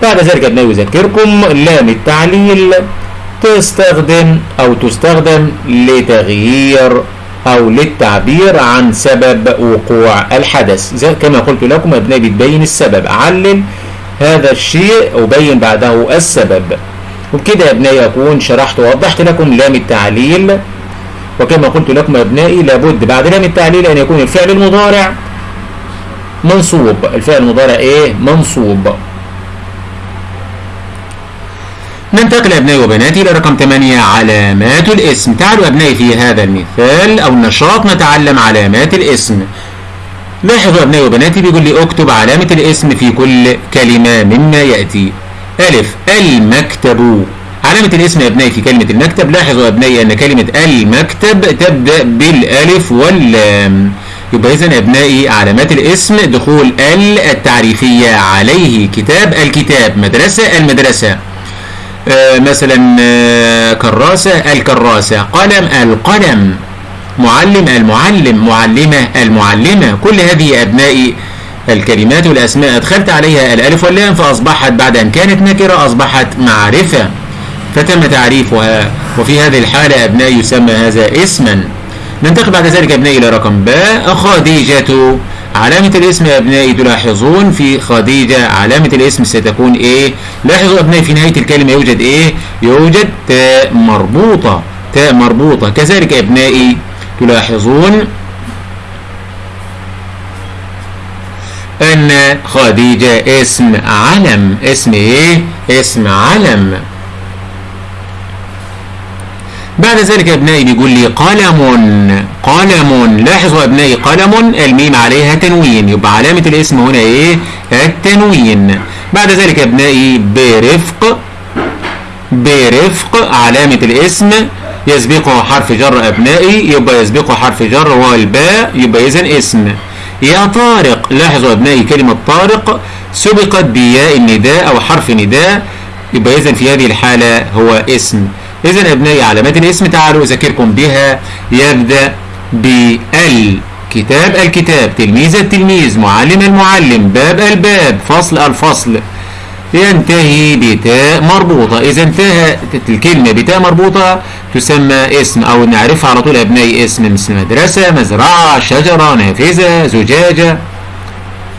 بعد ذلك أبنائي يذكركم لام التعليل تستخدم أو تستخدم لتغيير أو للتعبير عن سبب وقوع الحدث. زي كما قلت لكم أبنائي بتبين السبب. علل هذا الشيء وبين بعده السبب. وبكده يا أبنائي أكون شرحت ووضحت لكم لام التعليل. وكما قلت لكم يا أبنائي لابد بعد لام التعليل أن يكون الفعل المضارع منصوب. الفعل المضارع إيه؟ منصوب. ننتقل أبنائي وبناتي إلى رقم 8 علامات الاسم. تعالوا أبنائي في هذا المثال أو النشاط نتعلم علامات الاسم. لاحظوا أبنائي وبناتي بيقول لي اكتب علامة الاسم في كل كلمة مما يأتي. ألف المكتب. علامة الاسم يا أبنائي في كلمة المكتب. لاحظوا أبنائي أن كلمة المكتب تبدأ بالألف واللام. يبقى إذا أبنائي علامات الاسم دخول ال التعريفية عليه. كتاب الكتاب مدرسة المدرسة. آه مثلا آه كراسة الكراسة. قلم القلم. معلم المعلم. معلمة المعلمة. كل هذه أبنائي الكلمات والأسماء. أدخلت عليها الألف واللام فأصبحت بعد أن كانت نكرة أصبحت معرفة. فتم تعريفها. وفي هذه الحالة أبنائي يسمى هذا اسما. ننتقل بعد ذلك أبنائي إلى رقم باء خديجة. علامة الاسم يا أبنائي تلاحظون في خديجة. علامة الاسم ستكون إيه؟ لاحظوا أبنائي في نهاية الكلمة يوجد إيه؟ يوجد تاء مربوطة. تاء مربوطة. كذلك أبنائي تلاحظون أن خديجة اسم علم. اسم إيه؟ اسم علم. بعد ذلك يا أبنائي بيقول لي قلم قلم. لاحظوا يا أبنائي قلم. الميم عليها تنوين. يبقى علامة الاسم هنا إيه؟ التنوين. بعد ذلك يا أبنائي برفق برفق. علامة الاسم. يسبقه حرف جر أبنائي يبقى يسبقه حرف جر وهو الباء يبقى اذا اسم. يا طارق. لاحظوا أبنائي كلمة طارق. سبقت بياء النداء أو حرف نداء يبقى اذا في هذه الحالة هو اسم. اذا أبنائي علامات الاسم تعالوا أذكركم بها. يبدأ بال كتاب الكتاب تلميذ التلميذ معلم المعلم باب الباب فصل الفصل. ينتهي بتاء مربوطة. إذا انتهت الكلمة بتاء مربوطة تسمى اسم أو نعرفها على طول أبنائي اسم مثل مدرسة مزرعة شجرة نافذة زجاجة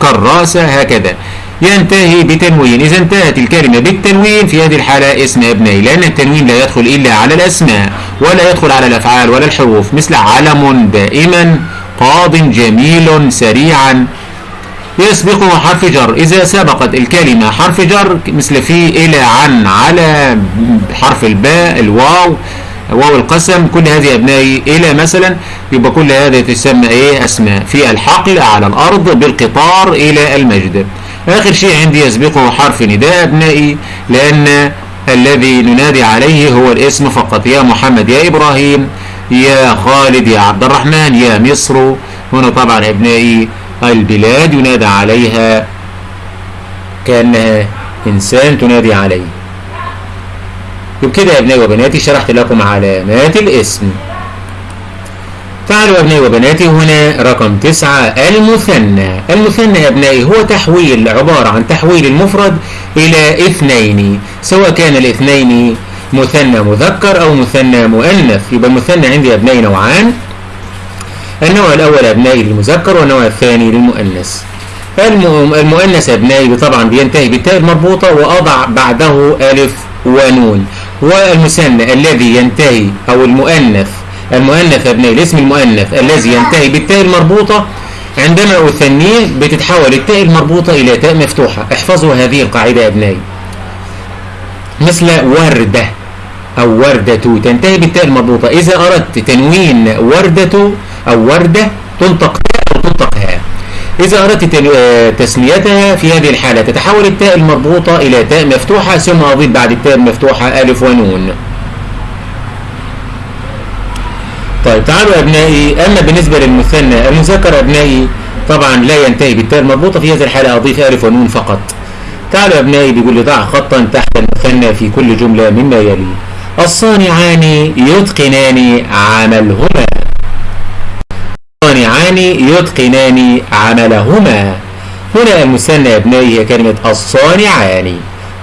كراسة هكذا. ينتهي بتنوين. إذا انتهت الكلمة بالتنوين في هذه الحالة اسم أبنائي لأن التنوين لا يدخل إلا على الأسماء ولا يدخل على الأفعال ولا الحروف مثل علم دائما قاض جميل سريعا. يسبقه حرف جر. إذا سبقت الكلمة حرف جر مثل في إلى عن على حرف الباء الواو واو القسم كل هذه أبنائي إلى مثلا يبقى كل هذه تسمى إيه؟ أسماء. في الحقل على الأرض بالقطار إلى المجد. آخر شيء عندي يسبقه حرف نداء أبنائي لأن الذي ننادي عليه هو الاسم فقط. يا محمد يا إبراهيم يا خالد يا عبد الرحمن يا مصر. هنا طبعا أبنائي البلاد ينادى عليها كأنها إنسان تنادي عليه. وبكده يا أبنائي وبناتي شرحت لكم علامات الاسم. تعالوا يا ابنائي وبناتي هنا رقم تسعة المثنى. المثنى يا ابنائي هو تحويل عبارة عن تحويل المفرد إلى اثنين. سواء كان الاثنين مثنى مذكر أو مثنى مؤنث. يبقى المثنى عندي يا ابنائي نوعان. النوع الأول أبنائي للمذكر والنوع الثاني للمؤنث. المؤنث أبنائي طبعا بينتهي بالتاء المربوطة وأضع بعده ألف ونون. والمثنى الذي ينتهي أو المؤنث المؤنث أبنائي الاسم المؤنث الذي ينتهي بالتاء المربوطة عندما أثنيه بتتحول التاء المربوطة إلى تاء مفتوحة. احفظوا هذه القاعدة أبنائي. مثل وردة أو وردة تنتهي بالتاء المربوطة. إذا أردت تنوين وردة أو وردة تنطق تاء أو تنطق هاء إذا أردت تسميتها في هذه الحالة تتحول التاء المربوطة إلى تاء مفتوحة ثم أضيف بعد التاء المفتوحة ألف ونون. طيب تعالوا أبنائي. أما بالنسبة للمثنى المذكر أبنائي طبعا لا ينتهي بالتاء المربوطة في هذه الحالة أضيف ألف ونون فقط. تعالوا أبنائي بيقول لي ضع خطا تحت المثنى في كل جملة مما يلي. الصانعان يتقنان عملهما. الصانعان يتقنان عملهما. هنا المثنى يا أبنائي هي كلمة الصانعان.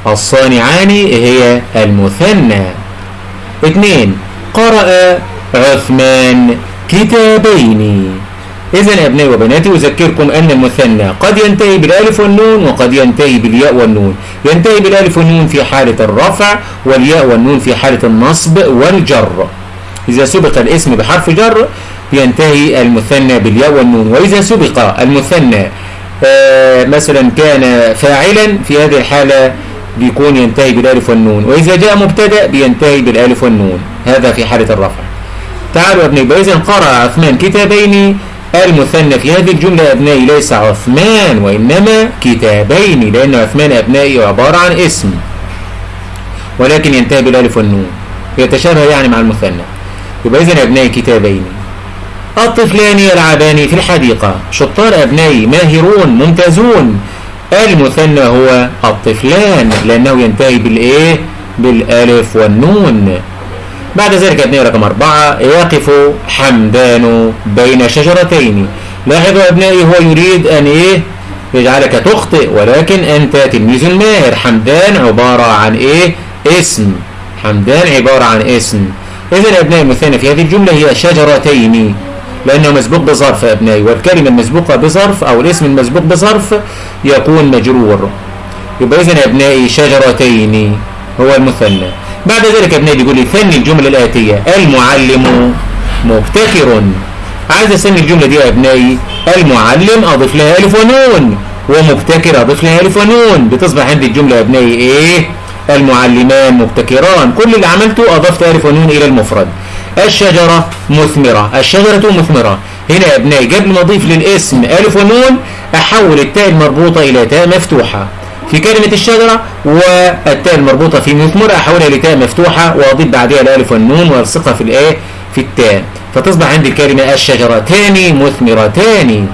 الصانعان هي المثنى. اثنين قرأ عثمان. كتابين. إذا يا أبنائي وبناتي أذكركم أن المثنى قد ينتهي بالألف والنون وقد ينتهي بالياء والنون. ينتهي بالألف والنون في حالة الرفع والياء والنون في حالة النصب والجر. إذا سبق الاسم بحرف جر ينتهي المثنى بالياء والنون. وإذا سبق المثنى آه مثلا كان فاعلا في هذه الحالة بيكون ينتهي بالألف والنون. وإذا جاء مبتدأ بينتهي بالألف والنون. هذا في حالة الرفع. تعالوا يا ابني إذا قرأ عثمان كتابين المثنى في هذه الجملة أبنائي ليس عثمان وإنما كتابين لأن عثمان أبنائي عبارة عن اسم. ولكن ينتهي بالالف والنون. يتشابه يعني مع المثنى يبقى إذا أبنائي كتابين. الطفلان يلعبان في الحديقة. شطار أبنائي ماهرون ممتازون. المثنى هو الطفلان لأنه ينتهي بالإيه؟ بالألف والنون. بعد ذلك أبنائي رقم أربعة. يقف حمدان بين شجرتين. لاحظوا أبنائي هو يريد أن إيه؟ يجعلك تخطئ ولكن أنت تلميذ ماهر حمدان عبارة عن إيه؟ اسم. حمدان عبارة عن اسم. إذا أبنائي المثنى في هذه الجملة هي شجرتين. لأنه مسبوق بظرف يا أبنائي والكلمة المسبوقة بظرف أو الاسم المسبوق بظرف يكون مجرور. يبقى إذن يا أبنائي شجرتين. هو المثنى. بعد ذلك يا أبنائي بيقول لي ثني الجملة الآتية. المعلم مبتكر. عايز أسمي الجملة دي يا أبنائي المعلم أضيف لها ألف ونون ومبتكر أضيف لها ألف ونون. بتصبح عندي الجملة يا أبنائي إيه؟ المعلمان مبتكران. كل اللي عملته أضفت ألف ونون إلى المفرد. الشجرة مثمرة. الشجرة مثمرة. هنا يا ابنائي قبل ما أضيف للاسم ألف ونون أحول التاء المربوطة إلى تاء مفتوحة. في كلمة الشجرة والتاء المربوطة في مثمرة احولها لتاء مفتوحة وأضيف بعدها الألف والنون والصقها في الإيه؟ في التاء. فتصبح عندي الكلمة الشجرتان مثمرتان.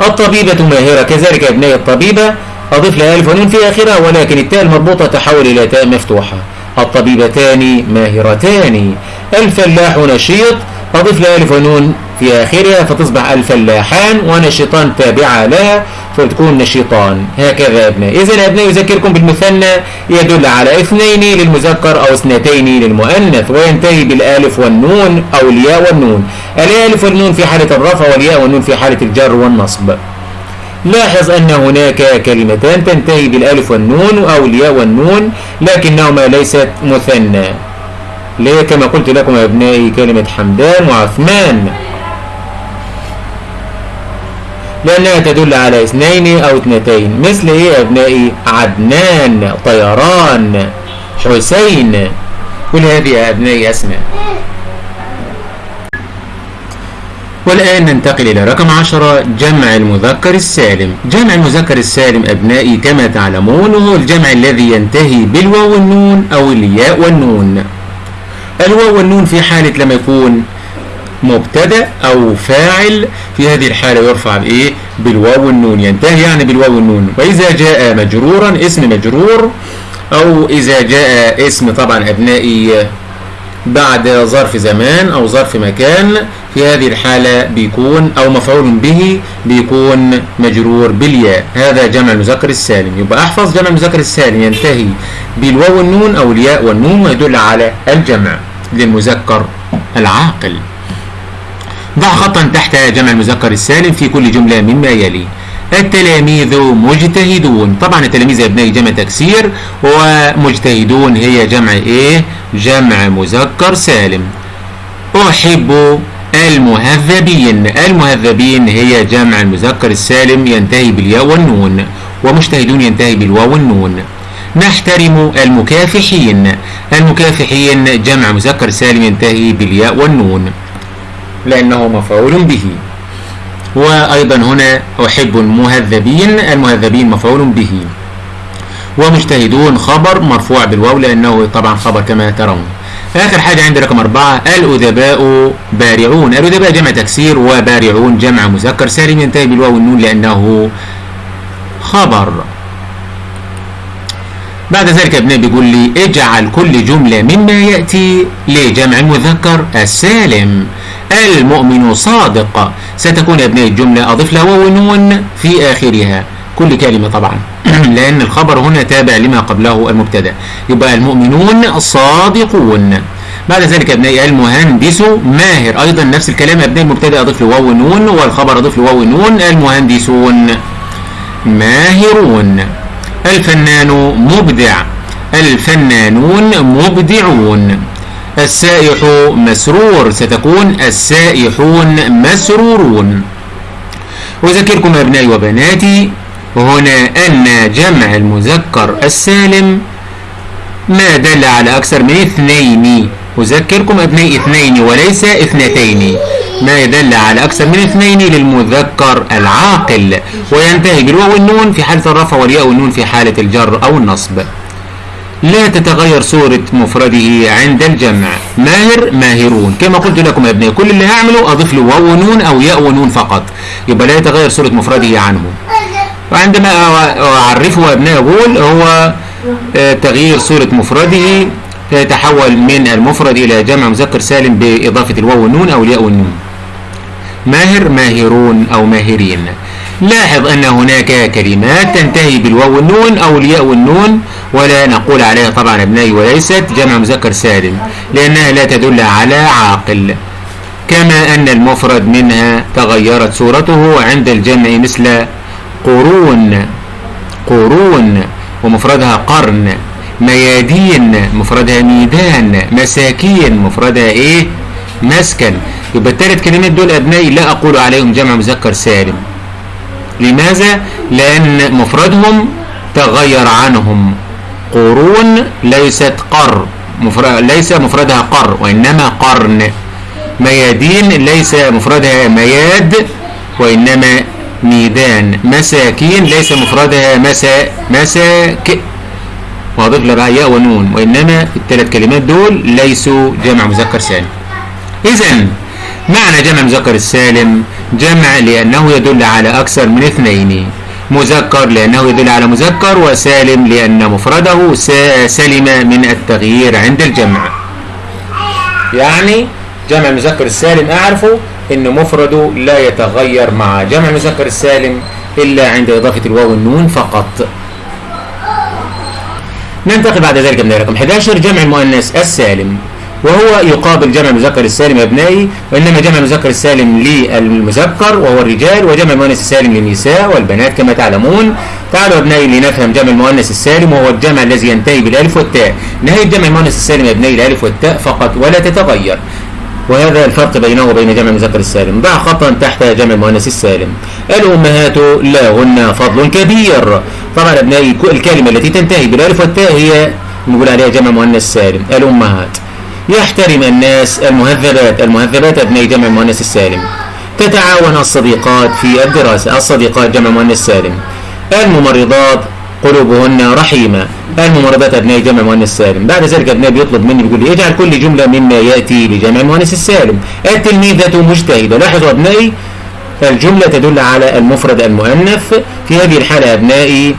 الطبيبة ماهرة كذلك يا ابنائي الطبيبة. أضيف لها ألف ونون في آخرها ولكن التاء المربوطة تحول إلى تاء مفتوحة. الطبيبتان ماهرتان. الفلاح نشيط. أضيف لها ألف ونون في آخرها فتصبح الفلاحان ونشيطان تابعة لها. فتكون نشيطان هكذا يا ابنائي إذا يا ابنائي يذكركم بالمثنى يدل على اثنين للمذكر أو اثنتين للمؤنث وينتهي بالآلف والنون أو الياء والنون. الآلف والنون في حالة الرفع والياء والنون في حالة الجر والنصب. لاحظ أن هناك كلمتان تنتهي بالألف والنون أو الياء والنون لكنهما ليست مثنى. ليه؟ كما قلت لكم يا ابنائي كلمة حمدان وعثمان. لأنها تدل على اثنين أو اثنتين مثل إيه يا أبنائي؟ عدنان طيران حسين. كل هذه يا أبنائي أسماء. والآن ننتقل إلى رقم عشرة جمع المذكر السالم. جمع المذكر السالم أبنائي كما تعلمون هو الجمع الذي ينتهي بالواو والنون أو الياء والنون. الواو والنون في حالة لما يكون مبتدأ أو فاعل في هذه الحالة يرفع بايه بالواو والنون. ينتهي يعني بالواو والنون. وإذا جاء مجرورا اسم مجرور أو إذا جاء اسم طبعا أبنائي بعد ظرف زمان أو ظرف مكان في هذه الحالة بيكون أو مفعول به بيكون مجرور بالياء. هذا جمع المذكر السالم. يبقى أحفظ جمع المذكر السالم. ينتهي بالواو والنون أو الياء والنون ويدل على الجمع للمذكر العاقل. ضع خطا تحت جمع المذكر السالم في كل جملة مما يلي. التلاميذ مجتهدون. طبعا التلاميذ يا ابنائي جمع تكسير ومجتهدون هي جمع إيه؟ جمع مذكر سالم. أحب المهذبين. المهذبين هي جمع المذكر السالم ينتهي بالياء والنون ومجتهدون ينتهي بالواو والنون. نحترم المكافحين. المكافحين جمع مذكر سالم ينتهي بالياء والنون. لأنه مفعول به. وأيضا هنا أحب المهذبين المهذبين مفعول به. ومجتهدون خبر مرفوع بالواو لأنه طبعا خبر كما ترون. آخر حاجة عندي رقم أربعة الأدباء بارعون. الأدباء جمع تكسير وبارعون جمع مذكر سالم ينتهي بالواو والنون لأنه خبر. بعد ذلك ابن بيقول لي اجعل كل جملة مما يأتي لجمع المذكر السالم. المؤمن صادق. ستكون يا ابنائي الجملة أضف لها واو ونون في آخرها. كل كلمة طبعا. لأن الخبر هنا تابع لما قبله المبتدأ. يبقى المؤمنون صادقون. بعد ذلك ابنائي المهندس ماهر. أيضا نفس الكلام يا ابنائي المبتدأ أضف له واو ونون والخبر أضف له واو ونون. المهندسون ماهرون. الفنان مبدع. الفنانون مبدعون. السائح مسرور. ستكون السائحون مسرورون. أذكركم أبنائي وبناتي هنا أن جمع المذكر السالم ما دل على أكثر من اثنين أذكركم أبنائي اثنين وليس اثنتين. ما يدل على أكثر من اثنين للمذكر العاقل وينتهي بالواو والنون في حالة الرفع والياء والنون في حالة الجر أو النصب. لا تتغير صورة مفرده عند الجمع. ماهر ماهرون. كما قلت لكم يا ابنائي كل اللي هعمله أضيف له واو ونون أو ياء ونون فقط. يبقى لا يتغير صورة مفرده عنه. وعندما أعرفه يا ابنائي أقول هو تغيير صورة مفرده فيتحول من المفرد إلى جمع مذكر سالم بإضافة الواو والنون أو الياء والنون. ماهر ماهرون أو ماهرين. لاحظ أن هناك كلمات تنتهي بالواو والنون أو الياء والنون ولا نقول عليها طبعا أبنائي وليست جمع مذكر سالم لأنها لا تدل على عاقل. كما أن المفرد منها تغيرت صورته عند الجمع مثل قرون قرون ومفردها قرن. ميادين مفردها ميدان مساكين مفردها إيه؟ مسكن. يبقى الثلاث كلمات دول أبنائي لا أقول عليهم جمع مذكر سالم. لماذا؟ لأن مفردهم تغير عنهم. قرون ليست قر مفرد ليس مفردها قر وإنما قرن. ميادين ليس مفردها مياد وإنما ميدان. مساكين ليس مفردها مسا مساك واضيف لها ياء ونون وإنما الثلاث كلمات دول ليسوا جمع مذكر سالم. إذا معنى جمع مذكر السالم جمع لأنه يدل على أكثر من اثنين. مذكر لأنه يدل على مذكر وسالم لأن مفرده سلم من التغيير عند الجمع. يعني جمع المذكر السالم أعرفه إن مفرده لا يتغير مع جمع المذكر السالم إلا عند إضافة الواو والنون فقط. ننتقل بعد ذلك من رقم 11 جمع المؤنث السالم وهو يقابل جمع المذكر السالم يا ابنائي وإنما جمع المذكر السالم للمذكر وهو الرجال وجمع المؤنث السالم للنساء والبنات كما تعلمون. تعالوا يا ابنائي لنفهم جمع المؤنث السالم وهو الجمع الذي ينتهي بالألف والتاء. نهاية جمع المؤنث السالم يا ابنائي الالف والتاء فقط ولا تتغير. وهذا الفرق بينه وبين جمع المذكر السالم. ضع خطأ تحت جمع المؤنث السالم. الأمهات لهن فضل كبير. طبعا ابنائي الكلمة التي تنتهي بالألف والتاء هي نقول عليها جمع مؤنث سالم الأمهات. يحترم الناس المهذبات. المهذبات ابناء جمع المؤنث السالم تتعاون الصديقات في الدراسة. الصديقات جمع مؤنث سالم. الممرضات قلوبهن رحيمة. الممرضات أبناء جمع مؤنث سالم. بعد ذلك أبناء بيطلب مني بيقول لي اجعل كل جملة مما يأتي لجمع المؤنث السالم التلميذة مجتهدة. لاحظوا أبنائي الجملة تدل على المفرد المؤنث. في هذه الحالة أبنائي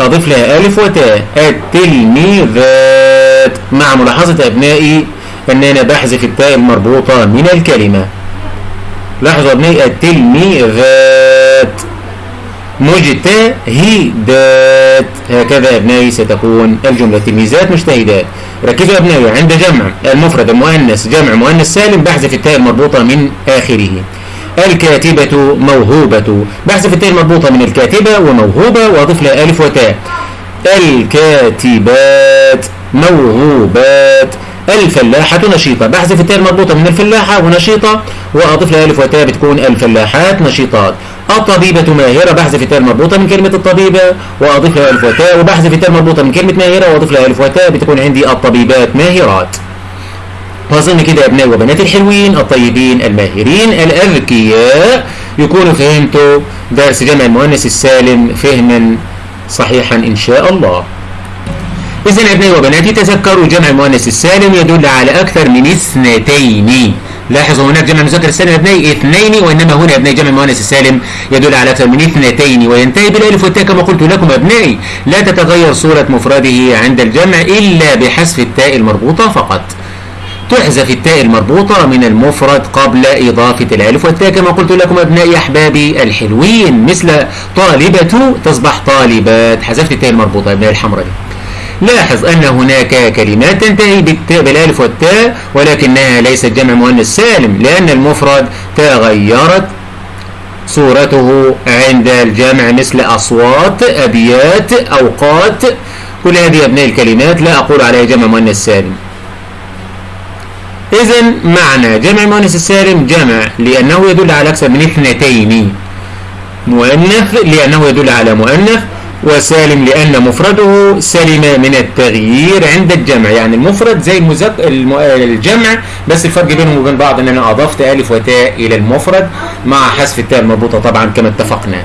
أضيف لها ألف وتاء. التلميذات. مع ملاحظة أبنائي أن أنا بحذف التاء المربوطة من الكلمة. لاحظوا أبنائي التلميذات. مجتهدات. هكذا أبنائي ستكون الجملة تلميذات مجتهدات. ركزوا أبنائي عند جمع المفرد المؤنث جمع مؤنث سالم بحذف التاء المربوطة من آخره. الكاتبة موهوبة. بحذف التاء المربوطة من الكاتبة وموهوبة وأضيف لها ألف وتاء. الكاتبات موهوبات. الفلاحة نشيطة. بحذف التاء المربوطة من الفلاحة ونشيطة وأضيف لها ألف وتاء بتكون الفلاحات نشيطات. الطبيبة ماهرة. بحذف التاء المربوطة من كلمة الطبيبة وأضيف لها ألف وتاء. وبحذف التاء المربوطة من كلمة ماهرة وأضيف لها ألف وتاء بتكون عندي الطبيبات ماهرات. وأظن كده يا أبنائي وبنات الحلوين الطيبين الماهرين الأذكياء. يكونوا فهمتوا درس جمع المؤنث السالم فهما صحيحا إن شاء الله. إذا يا أبنائي وبناتي تذكروا جمع المؤنث السالم يدل على أكثر من اثنتين. لاحظوا هناك جمع المذكر السالم يا ابنائي اثنين وإنما هنا يا ابنائي جمع المؤنث السالم يدل على أكثر من اثنتين. وينتهي بالألف والتاء كما قلت لكم يا ابنائي. لا تتغير صورة مفرده عند الجمع إلا بحذف التاء المربوطة فقط. تحذف التاء المربوطة من المفرد قبل إضافة الألف والتاء كما قلت لكم أبنائي أحبابي الحلوين مثل طالبة تصبح طالبات. حذفت التاء المربوطة يا أبنائي الحمراء. دي لاحظ أن هناك كلمات تنتهي بالتاء بالألف والتاء ولكنها ليست جمع مؤنث سالم لأن المفرد تغيرت صورته عند الجمع مثل أصوات أبيات أوقات. كل هذه أبناء الكلمات لا أقول عليها جمع مؤنث سالم. إذا معنى جمع المؤنث السالم جمع لأنه يدل على أكثر من اثنتين. مؤنث لأنه يدل على مؤنث وسالم لأن مفرده سلم من التغيير عند الجمع. يعني المفرد زي المزك... الم... الجمع بس الفرق بينهم وبين بعض إن أنا أضفت ألف وتاء إلى المفرد مع حذف التاء المربوطة طبعا كما اتفقنا.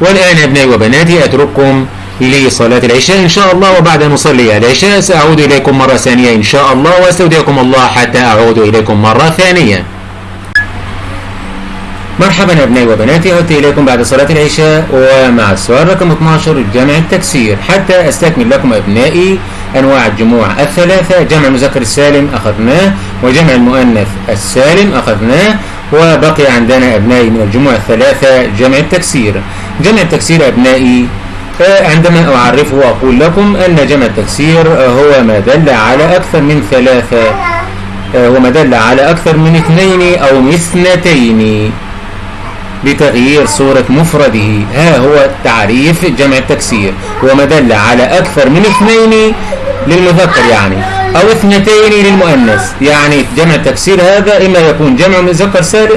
والآن يا ابنائي وبناتي أترككم لصلاة العشاء إن شاء الله وبعد أن نصلي العشاء سأعود إليكم مرة ثانية إن شاء الله وأستودعكم الله حتى أعود إليكم مرة ثانية. مرحبا يا أبنائي وبناتي عدت إليكم بعد صلاة العشاء ومع السؤال رقم 12 جمع التكسير. حتى أستكمل لكم أبنائي أنواع الجموع الثلاثة جمع المذكر السالم أخذناه وجمع المؤنث السالم أخذناه وبقي عندنا أبنائي من الجموع الثلاثة جمع التكسير. جمع التكسير أبنائي عندما أعرفه وأقول لكم أن جمع التكسير هو ما دل على أكثر من ثلاثة وما دل على أكثر من اثنين أو اثنتين بتغيير صورة مفرده. ها هو تعريف جمع التكسير. وما دل على أكثر من اثنين للمذكر يعني أو اثنتين للمؤنث. يعني جمع التكسير هذا إما يكون جمع مذكر سالم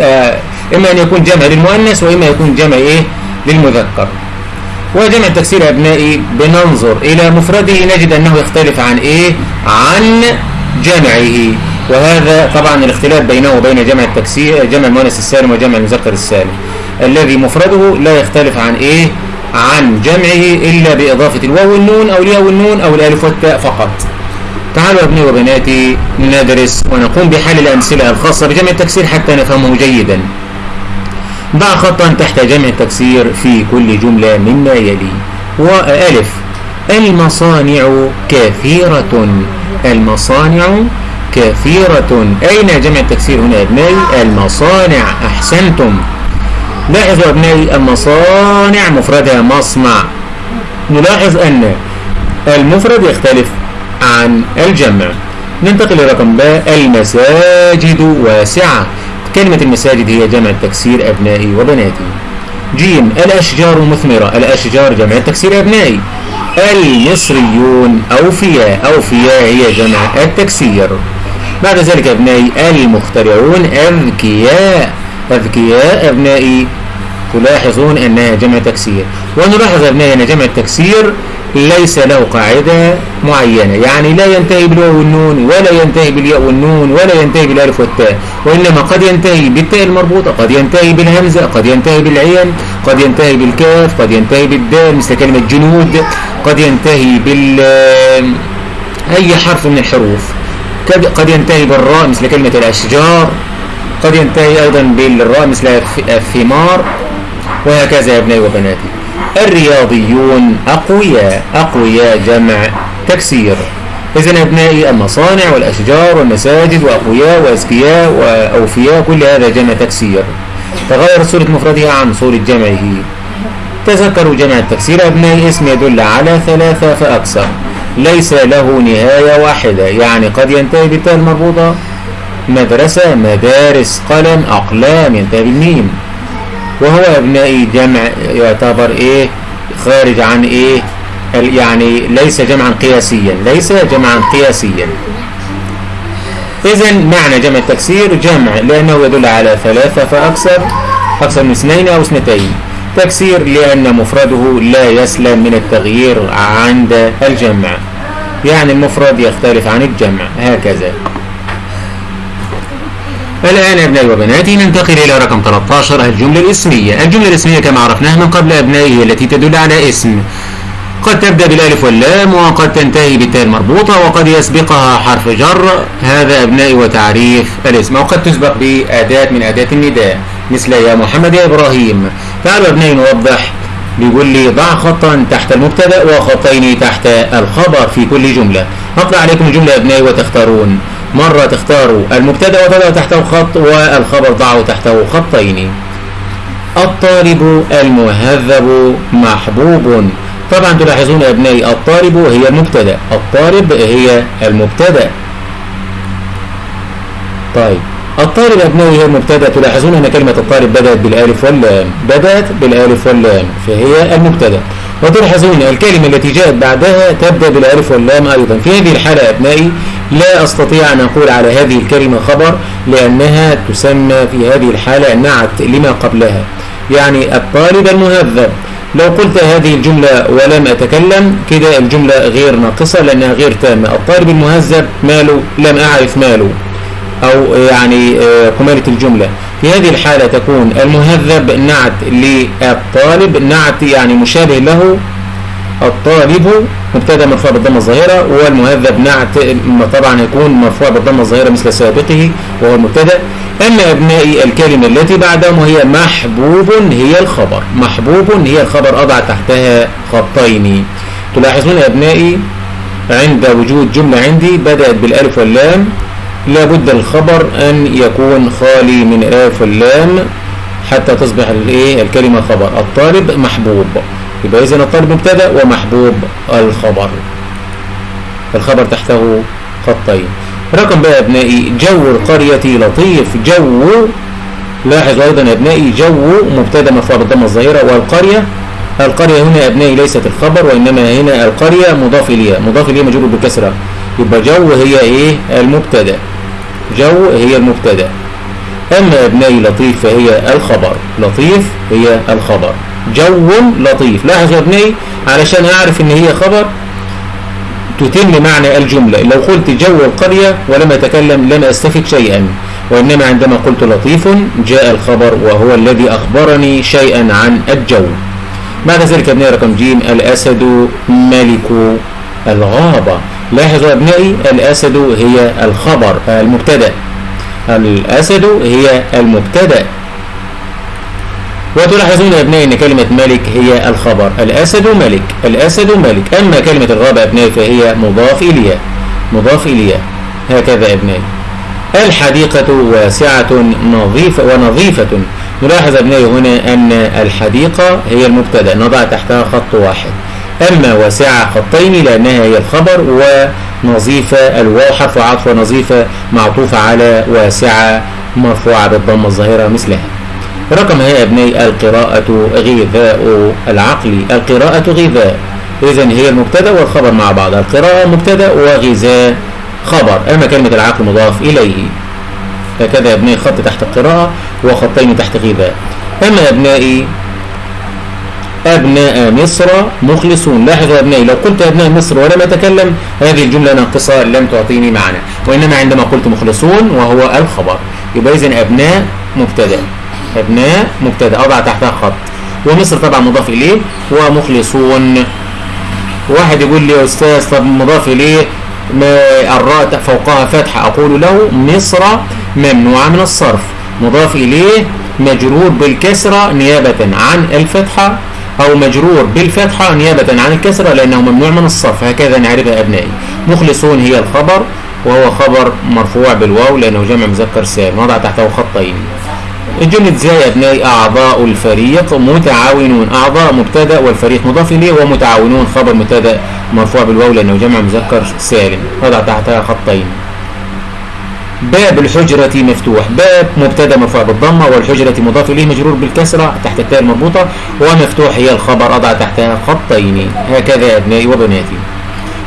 إما أن يكون جمع للمؤنث وإما يكون جمع إيه؟ للمذكر. وجمع التكسير أبنائي بننظر إلى مفرده نجد أنه يختلف عن إيه؟ عن جمعه وهذا طبعا الاختلاف بينه وبين جمع التكسير جمع المؤنث السالم وجمع المذكر السالم الذي مفرده لا يختلف عن إيه؟ عن جمعه إلا بإضافة الواو والنون أو الياء والنون أو الألف والتاء فقط تعالوا يا ابني وبناتي ندرس ونقوم بحل الأمثلة الخاصة بجمع التكسير حتى نفهمه جيدا ضع خطأ تحت جمع التكسير في كل جملة مما يلي وألف المصانع كثيرة. المصانع كثيرة. أين جمع التكسير هنا يا أبنائي المصانع. أحسنتم. لاحظوا أبنائي المصانع مفردها مصنع. نلاحظ أن المفرد يختلف عن الجمع. ننتقل لرقم باء. المساجد واسعة. كلمة المساجد هي جمع التكسير أبنائي وبناتي. جيم الأشجار مثمرة. الأشجار جمع التكسير أبنائي. المصريون أوفياء. أوفياء هي جمع التكسير. بعد ذلك أبنائي المخترعون أذكياء. أذكياء أبنائي. تلاحظون أنها جمع تكسير. ونلاحظ أبنائي أن جمع التكسير ليس له قاعدة معينة. يعني لا ينتهي بالواو والنون ولا ينتهي بالياء والنون ولا ينتهي بالألف والتاء وإنما قد ينتهي بالتاء المربوطة قد ينتهي بالهمزة قد ينتهي بالعين قد ينتهي بالكاف قد ينتهي بالدال مثل كلمة جنود قد ينتهي بال أي حرف من الحروف. قد ينتهي بالراء مثل كلمة الأشجار قد ينتهي أيضا بالراء مثل الثمار وهكذا يا ابنائي وبناتي. الرياضيون أقوياء أقوياء جمع تكسير. إذا أبنائي المصانع والأشجار والمساجد وأقوياء وأذكياء وأوفياء كل هذا جمع تكسير. تغير صورة مفردها عن صورة جمعه. تذكروا جمع التكسير أبنائي اسم يدل على ثلاثة فأكثر ليس له نهاية واحدة يعني قد ينتهي بالتاء المربوطة. مدرسة مدارس قلم أقلام ينتهي بالميم. وهو أبنائي جمع يعتبر إيه؟ خارج عن إيه؟ يعني ليس جمعا قياسيا ليس جمعا قياسيا. إذا معنى جمع التكسير جمع لأنه يدل على ثلاثة فأكثر أكثر من اثنين أو اثنتين. تكسير لأن مفرده لا يسلم من التغيير عند الجمع. يعني المفرد يختلف عن الجمع هكذا. الآن أبنائي وبناتي ننتقل إلى رقم 13 الجملة الإسمية. الجملة الإسمية كما عرفناها من قبل أبنائي التي تدل على اسم. قد تبدأ بالألف واللام وقد تنتهي بالتاء المربوطة وقد يسبقها حرف جر. هذا أبنائي وتعريف الاسم. وقد تسبق بأداة من أداة النداء مثل يا محمد يا إبراهيم. تعالوا أبنائي نوضح بيقول لي ضع خطا تحت المبتدأ وخطين تحت الخبر في كل جملة. هقرأ عليكم الجملة أبنائي وتختارون. مرة تختاروا المبتدأ وتضع تحته خط والخبر ضعوا تحته خطين. الطالب المهذب محبوب. طبعا تلاحظون يا ابنائي الطالب هي المبتدأ الطالب هي المبتدأ. طيب الطالب أبنائي هي المبتدأ. تلاحظون أن كلمة الطالب بدأت بالألف واللام بدأت بالألف واللام فهي المبتدأ. وتلاحظون الكلمة التي جاءت بعدها تبدأ بالألف واللام أيضا. في هذه الحالة أبنائي لا أستطيع أن أقول على هذه الكلمة خبر لأنها تسمى في هذه الحالة نعت لما قبلها. يعني الطالب المهذب لو قلت هذه الجملة ولم أتكلم كده الجملة غير ناقصة لأنها غير تامة. الطالب المهذب ماله؟ لم أعرف ماله. أو يعني كمالة الجملة. في هذه الحالة تكون المهذب نعت للطالب نعت يعني مشابه له الطالب مبتدا مرفوع بالضمة الظاهرة والمهذب نعت طبعا يكون مرفوع بالضمة الظاهرة مثل سابقه وهو المبتدا. أما ابنائي الكلمة التي بعدهم وهي محبوب هي الخبر. محبوب هي الخبر أضع تحتها خطين. تلاحظون أبنائي عند وجود جملة عندي بدأت بالألف واللام. لابد الخبر أن يكون خالي من الالف واللام حتى تصبح الايه الكلمة خبر. الطالب محبوب. يبقى إذن الطالب مبتدأ ومحبوب الخبر. الخبر تحته خطين. رقم بقى أبنائي جو القرية لطيف جو لاحظ أيضا يا أبنائي جو مبتدأ مرفوع بالضمة الظاهرة والقرية القرية هنا يا أبنائي ليست الخبر وإنما هنا القرية مضاف إليها. مضاف إليها مجرور بالكسرة يبقى جو هي إيه؟ المبتدأ. جو هي المبتدأ. أما أبنائي لطيف فهي الخبر. لطيف هي الخبر. جو لطيف. لاحظ يا أبنائي علشان أعرف إن هي خبر تتم معنى الجملة. لو قلت جو القرية ولم أتكلم لم أستفد شيئا. وإنما عندما قلت لطيف جاء الخبر وهو الذي أخبرني شيئا عن الجو. بعد ذلك ابنائي رقم جيم الأسد ملك الغابة. لاحظوا أبنائي الأسد هي الخبر المبتدأ. الأسد هي المبتدأ. وتلاحظون أبنائي أن كلمة ملك هي الخبر. الأسد ملك الأسد ملك. أما كلمة الغابة أبنائي فهي مضاف إليها مضاف إليها هكذا أبنائي. الحديقة واسعة نظيفة ونظيفة. نلاحظ أبنائي هنا أن الحديقة هي المبتدأ. نضع تحتها خط واحد. أما واسعة خطين لأنها هي الخبر ونظيفة الواو حرف عطف ونظيفة معطوفة على واسعة مرفوعة بالضمة الظاهرة مثلها. رقم هي أبنائي القراءة غذاء العقل. القراءة غذاء. إذا هي المبتدأ والخبر مع بعض. القراءة مبتدأ وغذاء خبر. أما كلمة العقل مضاف إليه. هكذا يا أبنائي خط تحت القراءة وخطين تحت غذاء. أما أبنائي أبناء مصر مخلصون. لاحظوا أبنائي لو قلت أبناء مصر ولم أتكلم هذه الجملة ناقصة لم تعطيني معنى وإنما عندما قلت مخلصون وهو الخبر. يبقى إذن أبناء مبتدأ. أبناء مبتدأ. أضع تحتها خط. ومصر طبعا مضاف إليه ومخلصون. واحد يقول لي يا أستاذ طب مضاف إليه ما الراء فوقها فتحة. أقول له مصر ممنوعة من الصرف. مضاف إليه مجرور بالكسرة نيابة عن الفتحة. أو مجرور بالفتحة نيابة عن الكسرة لأنه ممنوع من الصرف. هكذا نعرفها أبنائي. مخلصون هي الخبر وهو خبر مرفوع بالواو لأنه جمع مذكر سالم. وضع تحته خطين. جملة زي أبنائي أعضاء الفريق متعاونون. أعضاء مبتدأ والفريق مضاف إليه ومتعاونون. خبر مبتدأ مرفوع بالواو لأنه جمع مذكر سالم. وضع تحتها خطين. باب الحجرة مفتوح. باب مبتدأ مرفوع بالضمة والحجرة مضاف إليه مجرور بالكسرة تحت التاء المربوطة ومفتوح هي الخبر أضع تحتها خطين. هكذا أبنائي وبناتي.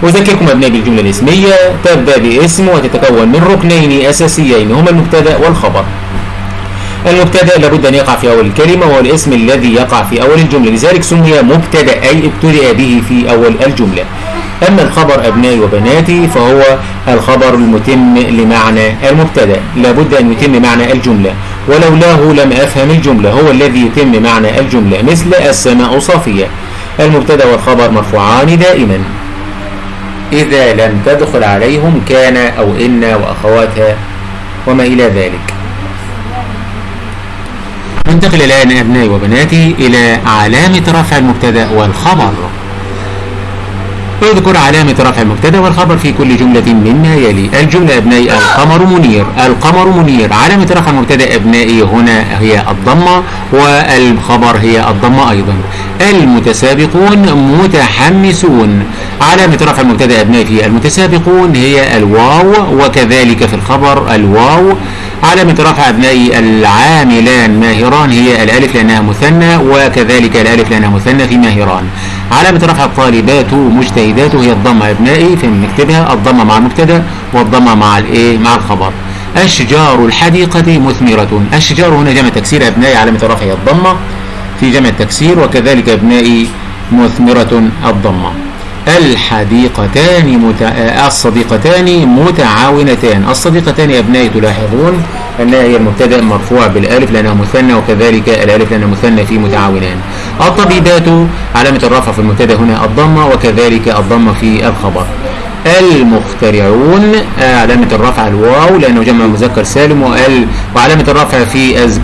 أذكركم أبنائي بالجملة الإسمية. تبدأ باسم وتتكون من ركنين أساسيين. هما المبتدأ والخبر. المبتدأ لابد أن يقع في أول الكلمة وهو الاسم الذي يقع في أول الجملة. لذلك سمي مبتدأ أي ابتدأ به في أول الجملة. أما الخبر أبنائي وبناتي فهو الخبر المتم لمعنى المبتدأ. لابد أن يتم معنى الجملة. ولولاه لم أفهم الجملة. هو الذي يتم معنى الجملة مثل السماء صافية. المبتدأ والخبر مرفوعان دائما. إذا لم تدخل عليهم كان أو إن وأخواتها وما إلى ذلك. ننتقل الآن أبنائي وبناتي إلى علامة رفع المبتدأ والخبر. اذكر علامة رفع المبتدأ والخبر في كل جملة مما يلي. الجملة أبنائي القمر منير. القمر منير. علامة رفع المبتدأ أبنائي هنا هي الضمة والخبر هي الضمة أيضا. المتسابقون متحمسون. علامة رفع المبتدأ أبنائي في المتسابقون هي الواو وكذلك في الخبر الواو. علامة رفع أبنائي العاملان ماهران هي الألف لأنها مثنى وكذلك الألف لأنها مثنى في ماهران. علامة رفع الطالبات مجتهدات هي الضمة أبنائي في نكتبها الضمة مع المبتدأ والضمة مع الإيه؟ مع الخبر. أشجار الحديقة مثمرة. الشجار هنا جمع تكسير أبنائي علامة رفع الضمة في جمع التكسير وكذلك أبنائي مثمرة الضمة. الحديقتان مت... الصديقتان متعاونتان. الصديقتان يا ابنائي تلاحظون أنها هي المبتدأ مرفوع بالألف لأنها مثنى وكذلك الألف لانها مثنى في متعاونان. الطبيبات علامة الرفع في المبتدأ هنا الضمة وكذلك الضمة في الخبر. المخترعون علامة الرفع الواو لأنه جمع مذكر سالم وال وعلامة الرفع في أزج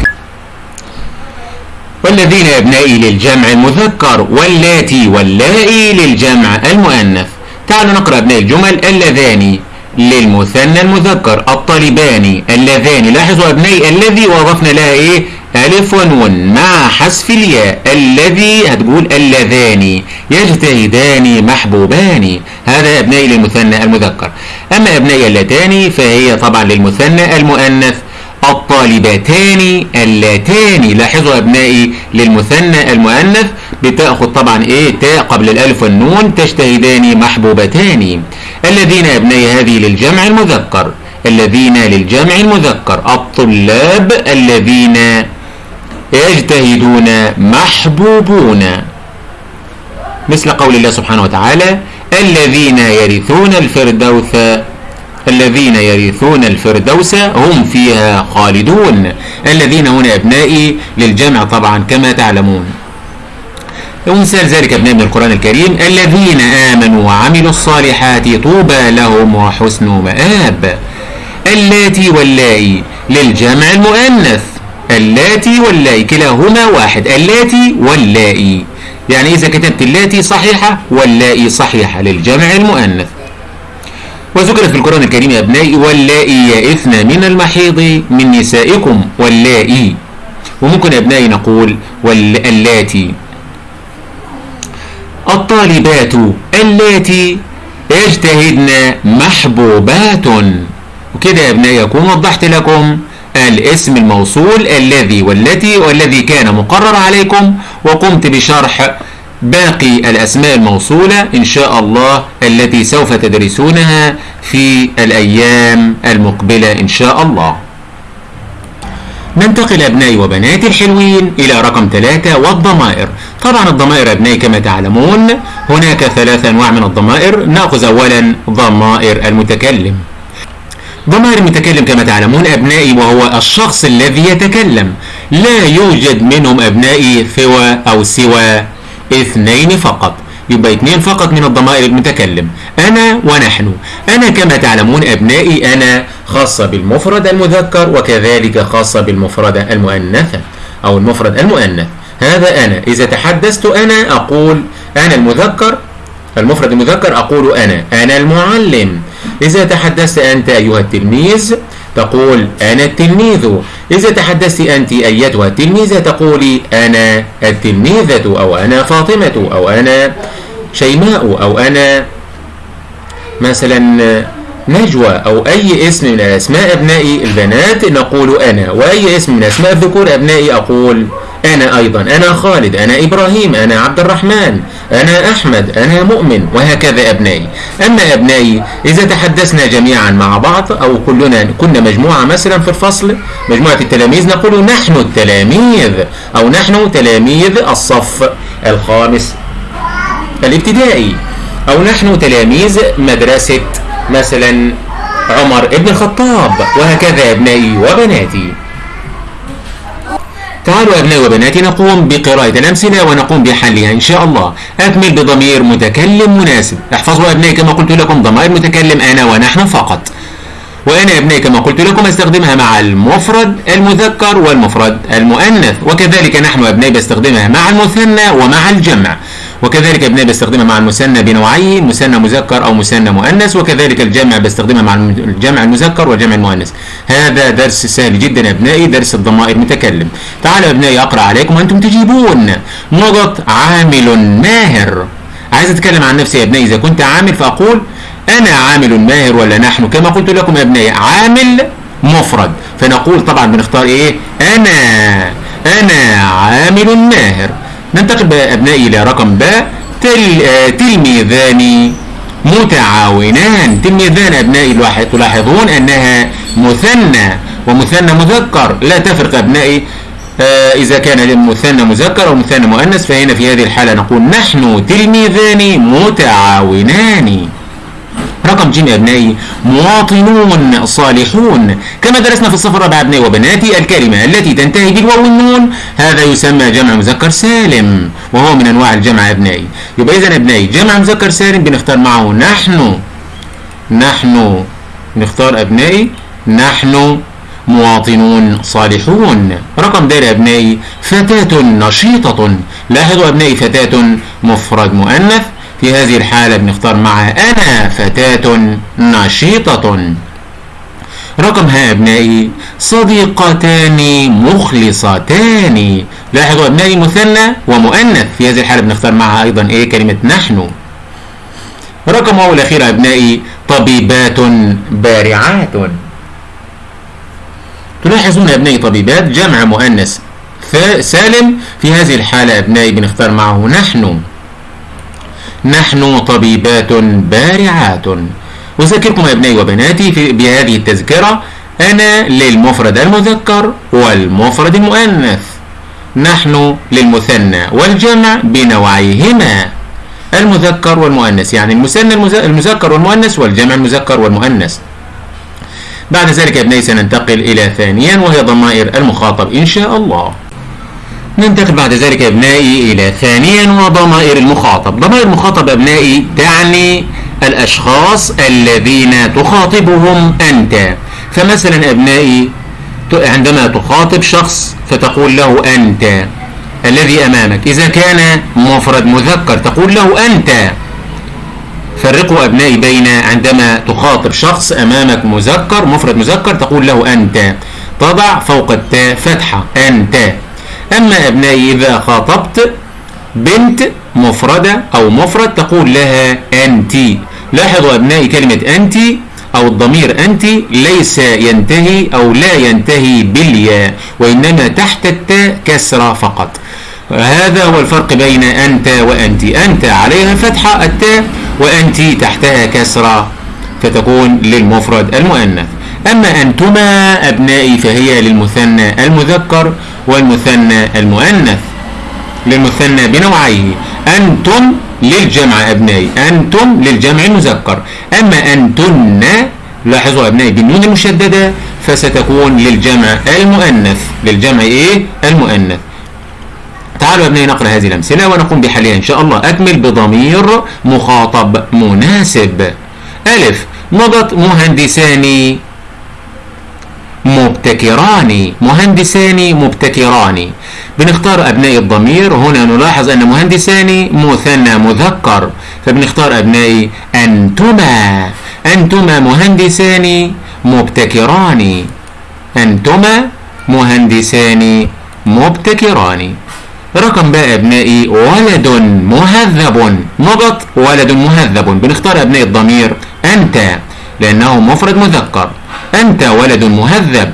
والذين يا ابنائي للجمع المذكر واللاتي واللائي للجمع المؤنث. تعالوا نقرأ ابنائي الجمل. اللذان للمثنى المذكر. الطالبان اللذان. لاحظوا ابنائي الذي وضفنا لها إيه؟ ألف ونون مع حذف الياء. الذي هتقول اللذان. يجتهدان محبوبان. هذا أبنائي للمثنى المذكر. أما أبنائي اللتان فهي طبعا للمثنى المؤنث. الطالبتان اللاتان. لاحظوا أبنائي للمثنى المؤنث. بتأخذ طبعا إيه؟ تاء قبل الألف والنون. تجتهدان محبوبتان. الذين أبنائي هذه للجمع المذكر. الذين للجمع المذكر. الطلاب الذين يجتهدون محبوبون. مثل قول الله سبحانه وتعالى الذين يرثون الفردوس الذين يرثون الفردوس هم فيها خالدون. الذين هنا أبنائي للجمع طبعا كما تعلمون. ومثال ذلك أبناء من القرآن الكريم الذين آمنوا وعملوا الصالحات طوبى لهم وحسن مآب. اللاتي واللائي للجمع المؤنث. اللاتي واللائي كلاهما واحد. اللاتي واللائي. يعني إذا كتبت اللاتي صحيحة واللائي صحيحة للجمع المؤنث. وذكرت في القرآن الكريم يا أبنائي واللائي يئثن من المحيض من نسائكم واللائي. وممكن يا أبنائي نقول واللاتي الطالبات اللاتي يجتهدن محبوبات. وكده يا ابنائي يكون وضحت لكم الاسم الموصول الذي والتي والذي كان مقرر عليكم وقمت بشرح باقي الأسماء الموصولة إن شاء الله التي سوف تدرسونها في الأيام المقبلة إن شاء الله. ننتقل أبنائي وبناتي الحلوين إلى رقم ثلاثة والضمائر. طبعا الضمائر أبنائي كما تعلمون هناك ثلاث أنواع من الضمائر. نأخذ أولا ضمائر المتكلم. ضمائر المتكلم كما تعلمون أبنائي وهو الشخص الذي يتكلم. لا يوجد منهم أبنائي سوى أو سوى اثنين فقط. يبقى اثنين فقط من الضمائر المتكلم. أنا ونحن. أنا كما تعلمون أبنائي أنا خاصة بالمفرد المذكر وكذلك خاصة بالمفرد المؤنثة أو المفرد المؤنث. هذا أنا. إذا تحدثت أنا أقول أنا المذكر. المفرد المذكر أقول أنا. أنا المعلم. إذا تحدثت أنت أيها التلميذ تقول أنا التلميذ. إذا تحدثت أنت أيتها التلميذة تقولي أنا التلميذة أو أنا فاطمة أو أنا شيماء أو أنا مثلا نجوى أو أي اسم من أسماء أبنائي البنات نقول أنا وأي اسم من أسماء الذكور أبنائي أقول أنا أيضا أنا خالد أنا إبراهيم أنا عبد الرحمن أنا أحمد أنا مؤمن وهكذا أبنائي. أما أبنائي إذا تحدثنا جميعا مع بعض أو كلنا كنا مجموعة مثلا في الفصل مجموعة التلاميذ نقول نحن التلاميذ أو نحن تلاميذ الصف الخامس الابتدائي أو نحن تلاميذ مدرسة مثلا عمر ابن الخطاب وهكذا أبنائي وبناتي. تعالوا أبنائي وبناتي نقوم بقراءة الأمثلة ونقوم بحلها إن شاء الله. أكمل بضمير متكلم مناسب. احفظوا أبنائي كما قلت لكم ضمائر متكلم أنا ونحن فقط. وأنا أبنائي كما قلت لكم أستخدمها مع المفرد المذكر والمفرد المؤنث وكذلك نحن أبنائي بستخدمها مع المثنى ومع الجمع. وكذلك ابنائي بستخدمها مع المثنى بنوعين مثنى مذكر أو مثنى مؤنث وكذلك الجمع بستخدمها مع الجمع المذكر والجمع المؤنث. هذا درس سهل جدا أبنائي درس الضمائر متكلم. تعالوا أبنائي أقرأ عليكم وأنتم تجيبون. نقط عامل ماهر. عايز أتكلم عن نفسي يا أبنائي إذا كنت عامل فأقول أنا عامل ماهر ولا نحن؟ كما قلت لكم يا ابنائي عامل مفرد. فنقول طبعا بنختار إيه؟ أنا أنا عامل ماهر. ننتقل بأبنائي إلى رقم باء تل آه تلميذان متعاونان. تلميذان أبنائي تلاحظون أنها مثنى ومثنى مذكر. لا تفرق أبنائي آه إذا كان مثنى مذكر أو مثنى مؤنث. فهنا في هذه الحالة نقول نحن تلميذان متعاونان. رقم ج يا ابنائي. مواطنون صالحون. كما درسنا في الصف الرابع ابنائي وبناتي الكلمة التي تنتهي بالواو والنون هذا يسمى جمع مذكر سالم وهو من أنواع الجمع ابنائي. يبقى اذا ابنائي جمع مذكر سالم بنختار معه نحن. نحن. نختار ابنائي نحن مواطنون صالحون. رقم د ابنائي فتاة نشيطة. لاحظوا ابنائي فتاة مفرد مؤنث. في هذه الحالة بنختار معها أنا فتاة نشيطة. رقم ها أبنائي صديقتان مخلصتان. لاحظوا أبنائي مثنى ومؤنث في هذه الحالة بنختار معها أيضا إيه؟ كلمة نحن. رقم واو الأخير أبنائي طبيبات بارعات. تلاحظون أبنائي طبيبات جمع مؤنث سالم. في هذه الحالة أبنائي بنختار معه نحن. نحن طبيبات بارعات. أذكركم أبنائي وبناتي في بهذه التذكرة أنا للمفرد المذكر والمفرد المؤنث. نحن للمثنى والجمع بنوعيهما. المذكر والمؤنث يعني المثنى المذكر والمؤنث والجمع المذكر والمؤنث. بعد ذلك يا ابنائي سننتقل إلى ثانيا وهي ضمائر المخاطب إن شاء الله. ننتقل بعد ذلك يا أبنائي إلى ثانيا وضمائر المخاطب. ضمائر المخاطب أبنائي تعني الأشخاص الذين تخاطبهم أنت. فمثلا أبنائي عندما تخاطب شخص فتقول له أنت الذي أمامك. إذا كان مفرد مذكر تقول له أنت. فرقوا أبنائي بين عندما تخاطب شخص أمامك مذكر مفرد مذكر تقول له أنت. تضع فوق التاء فتحة أنت. أما أبنائي إذا خاطبت بنت مفردة أو مفرد تقول لها أنت. لاحظوا أبنائي كلمة أنت أو الضمير أنت ليس ينتهي أو لا ينتهي بالياء وإنما تحت التاء كسرة فقط. هذا هو الفرق بين أنت وأنت. أنت عليها فتحة التاء وأنت تحتها كسرة فتكون للمفرد المؤنث. أما أنتما أبنائي فهي للمثنى المذكر والمثنى المؤنث. للمثنى بنوعيه أنتم للجمع أبنائي أنتم للجمع المذكر. أما أنتن لاحظوا أبنائي بالنون المشددة فستكون للجمع المؤنث. للجمع إيه؟ المؤنث. تعالوا أبنائي نقرأ هذه الأمثلة ونقوم بحلها إن شاء الله. أكمل بضمير مخاطب مناسب. ألف مضت مهندسان مبتكران مهندسان مبتكران بنختار أبناء الضمير هنا نلاحظ أن مهندسان مثنى مذكر. فبنختار أبناء أنتما. أنتما مهندسان مبتكران أنتما مهندسان مبتكران رقم بقى أبنائي ولد مهذب. نضط ولد مهذب. بنختار أبناء الضمير أنت لأنه مفرد مذكر. أنت ولد مهذب.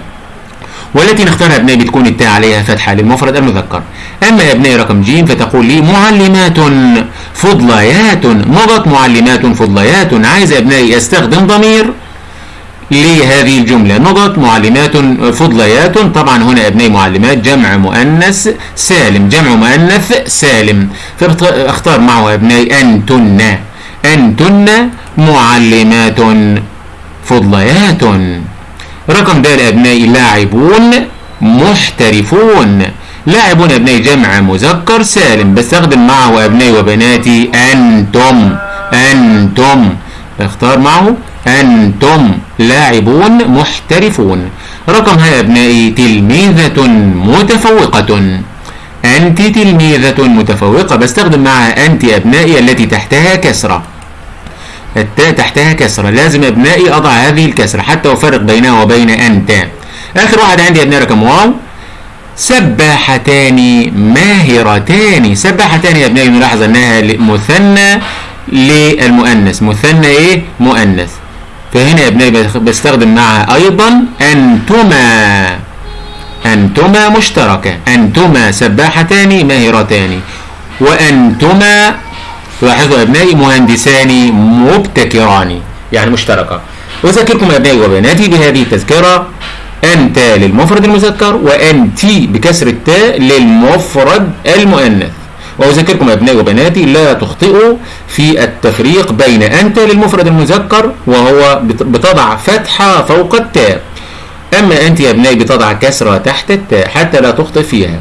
والتي نختارها ابنائي بتكون التاء عليها فتحة للمفرد المذكر. أما يا ابنائي رقم ج فتقول لي معلمات فضليات. مضت معلمات فضليات. عايز يا ابنائي أستخدم ضمير لهذه الجملة. نضت معلمات فضليات. طبعا هنا ابنائي معلمات جمع مؤنث سالم. جمع مؤنث سالم. فاختار معه ابنائي أنتن. أنتن معلمات فضليات. رقم د أبنائي لاعبون محترفون. لاعبون أبنائي جمع مذكر سالم بستخدم معه أبنائي وبناتي أنتم أنتم. اختار معه أنتم. لاعبون محترفون. رقم ها أبنائي تلميذة متفوقة. أنت تلميذة متفوقة بستخدم معها أنت أبنائي التي تحتها كسرة. التاء تحتها كسرة. لازم أبنائي أضع هذه الكسرة حتى أفرق بينها وبين أنت آخر واحد عندي أبنائي رقم واو سباحتان ماهرتان. سباحتان يا أبنائي نلاحظ أنها مثنى للمؤنث. مثنى إيه؟ مؤنث. فهنا يا أبنائي بستخدم معها أيضا أنتما. أنتما مشتركة. أنتما سباحتان ماهرتان. وأنتما لاحظوا أبنائي مهندسان مبتكران يعني مشتركة. أذكركم أبنائي وبناتي بهذه التذكرة أنت للمفرد المذكر وأنت بكسر التاء للمفرد المؤنث. وأذكركم أبنائي وبناتي لا تخطئوا في التفريق بين أنت للمفرد المذكر وهو بتضع فتحة فوق التاء. أما أنت يا أبنائي بتضع كسرة تحت التاء حتى لا تخطئ فيها.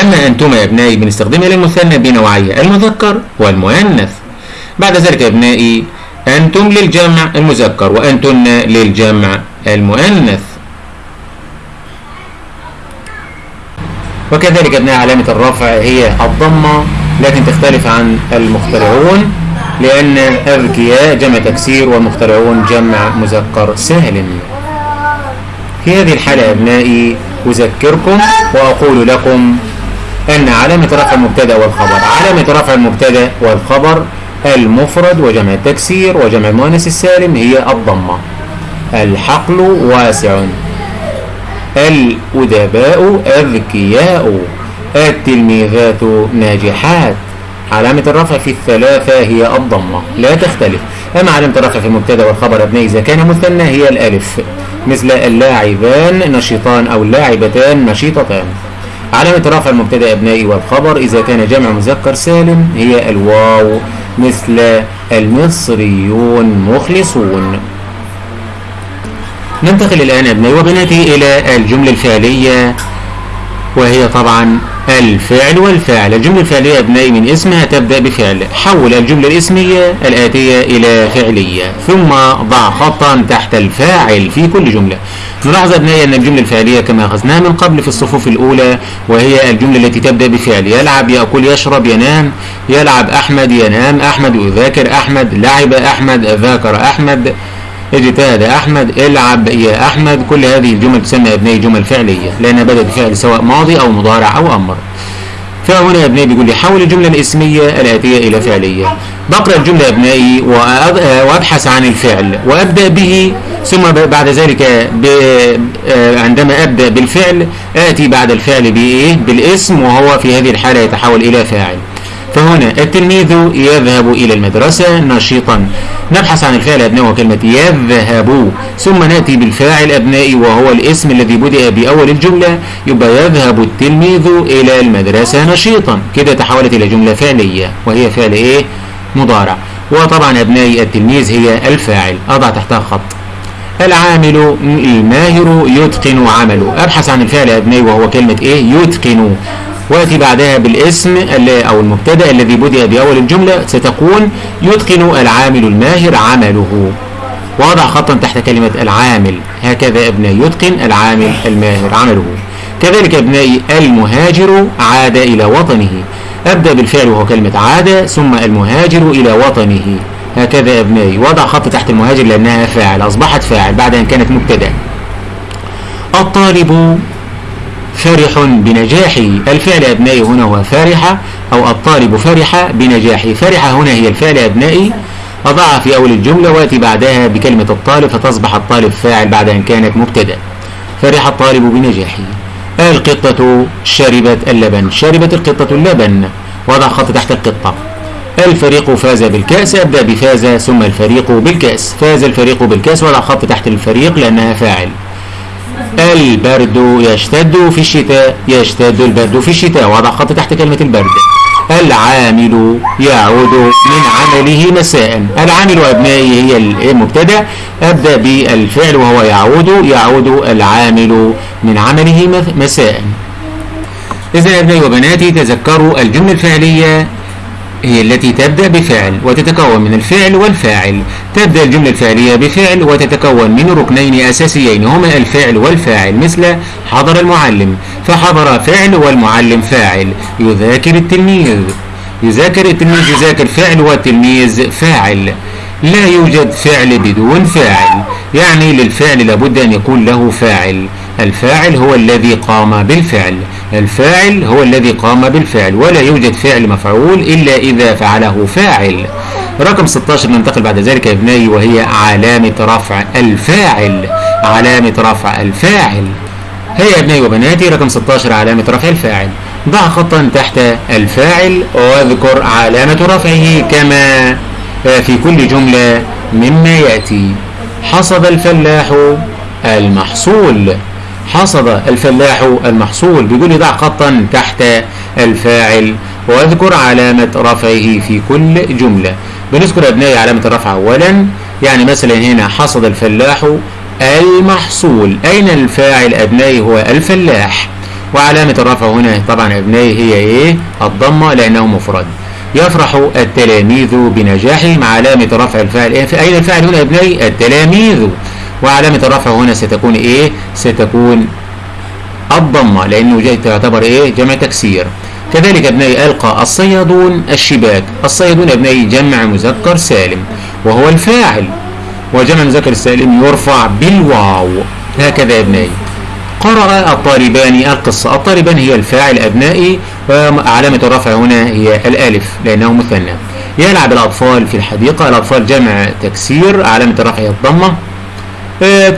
أما أنتم يا أبنائي بنستخدمها للمثنى بنوعية المذكر والمؤنث. بعد ذلك يا أبنائي أنتم للجمع المذكر وأنتن للجمع المؤنث. وكذلك أبناء علامة الرفع هي الضمة لكن تختلف عن المخترعون لأن أذكياء جمع تكسير والمخترعون جمع مذكر سالم في هذه الحالة أبنائي أذكركم وأقول لكم أن علامة رفع المبتدأ والخبر. علامة رفع المبتدأ والخبر المفرد وجمع التكسير وجمع المؤنث السالم هي الضمة. الحقل واسع. الأدباء أذكياء. التلميذات ناجحات. علامة الرفع في الثلاثة هي الضمة. لا تختلف. أما علامة الرفع في المبتدأ والخبر أبنائي إذا كان مثنى هي الألف. مثل اللاعبان نشيطان أو اللاعبتان نشيطتان. علامة رفع المبتدأ أبنائي والخبر إذا كان جمع مذكر سالم هي الواو مثل المصريون مخلصون. ننتقل الآن أبنائي وبناتي إلى الجملة الفعلية وهي طبعا الفعل والفاعل. الجملة الفعلية أبنائي من اسمها تبدأ بفعل. حول الجملة الاسمية الآتية إلى فعلية. ثم ضع خطا تحت الفاعل في كل جملة. نلاحظ أبنائي أن الجملة الفعلية كما أخذناها من قبل في الصفوف الأولى وهي الجملة التي تبدأ بفعل. يلعب يأكل يشرب ينام. يلعب أحمد ينام. أحمد يذاكر أحمد لعب أحمد ذاكر أحمد اجتهد أحمد العب يا أحمد. كل هذه الجمل تسمى أبنائي جمل فعلية لأنها بدأت بفعل سواء ماضي أو مضارع أو أمر. فهنا يا أبنائي بيقول لي حول الجملة الإسمية الآتية إلى فعلية. بقرأ الجملة يا ابنائي وأبحث عن الفعل. وأبدأ به ثم بعد ذلك عندما أبدأ بالفعل آتي بعد الفعل بإيه؟ بالاسم وهو في هذه الحالة يتحول إلى فاعل. فهنا التلميذ يذهب إلى المدرسة نشيطا. نبحث عن الفعل أبنائي وكلمة يذهب. ثم نأتي بالفاعل أبنائي وهو الاسم الذي بدأ بأول الجملة. يبقى يذهب التلميذ إلى المدرسة نشيطا. كده تحولت إلى جملة فعلية وهي فعل إيه؟ مضارع. وطبعا أبنائي التلميذ هي الفاعل. أضع تحتها خط. العامل الماهر يتقن عمله. أبحث عن الفعل أبنائي وهو كلمة إيه؟ يتقن. ويأتي بعدها بالاسم أو المبتدأ الذي بدأ بأول الجملة ستكون يتقن العامل الماهر عمله. وضع خطا تحت كلمة العامل. هكذا أبنائي يتقن العامل الماهر عمله. كذلك أبنائي المهاجر عاد إلى وطنه. أبدأ بالفعل وهو كلمة عاد ثم المهاجر إلى وطنه. هكذا أبنائي وضع خط تحت المهاجر لأنها فاعل أصبحت فاعل بعد أن كانت مبتدأ. الطالب فرح بنجاحه الفعل أبنائي هنا هو فرح أو الطالب فرح بنجاحه فرح هنا هي الفعل أبنائي. أضعها في أول الجملة وأتي بعدها بكلمة الطالب فتصبح الطالب فاعل بعد أن كانت مبتدأ. فرح الطالب بنجاحه. القطة شربت اللبن. شربت القطة اللبن. وضع خط تحت القطة. الفريق فاز بالكأس أبدأ بفاز ثم الفريق بالكأس. فاز الفريق بالكأس وضع خط تحت الفريق لأنها فاعل. البرد يشتد في الشتاء يشتد البرد في الشتاء. وضع خط تحت كلمة البرد. العامل يعود من عمله مساء. العامل أبنائي هي المبتدأ. أبدأ بالفعل وهو يعود يعود العامل من عمله مساء. إذا أبنائي وبناتي تذكروا الجملة الفعلية. هي التي تبدأ بفعل وتتكون من الفعل والفاعل. تبدأ الجملة الفعلية بفعل وتتكون من ركنين أساسيين هما الفعل والفاعل مثل حضر المعلم فحضر فعل والمعلم فاعل. يذاكر التلميذ. يذاكر التلميذ يذاكر فعل والتلميذ فاعل. لا يوجد فعل بدون فاعل. يعني للفعل لابد أن يكون له فاعل. الفاعل هو الذي قام بالفعل. الفاعل هو الذي قام بالفعل ولا يوجد فعل مفعول إلا إذا فعله فاعل. رقم 16 ننتقل بعد ذلك يا ابنائي وهي علامة رفع الفاعل. علامة رفع الفاعل. هيا يا ابنائي وبناتي رقم 16 علامة رفع الفاعل. ضع خطا تحت الفاعل واذكر علامة رفعه كما في كل جملة مما يأتي. حصد الفلاح المحصول. حصد الفلاح المحصول لي ضع خطا تحت الفاعل واذكر علامة رفعه في كل جملة. بنذكر أبنائي علامة الرفع أولا يعني مثلا هنا حصد الفلاح المحصول. أين الفاعل أبنائي هو الفلاح؟ وعلامة الرفع هنا طبعا أبنائي هي إيه؟ الضمة لأنه مفرد. يفرح التلاميذ بنجاحهم. علامة رفع الفاعل إيه؟ أين الفاعل هنا أبنائي؟ التلاميذ. وعلامة الرفع هنا ستكون إيه؟ ستكون الضمة لأنه تعتبر إيه؟ جمع تكسير. كذلك ابنائي ألقى الصيادون الشباك. الصيادون ابنائي جمع مذكر سالم وهو الفاعل وجمع المذكر السالم يرفع بالواو. هكذا أبنائي. قرأ الطالبان القصة. الطالبان هي الفاعل أبنائي وعلامة الرفع هنا هي الألف لأنه مثنى. يلعب الأطفال في الحديقة. الأطفال جمع تكسير علامة الرفع هي الضمة.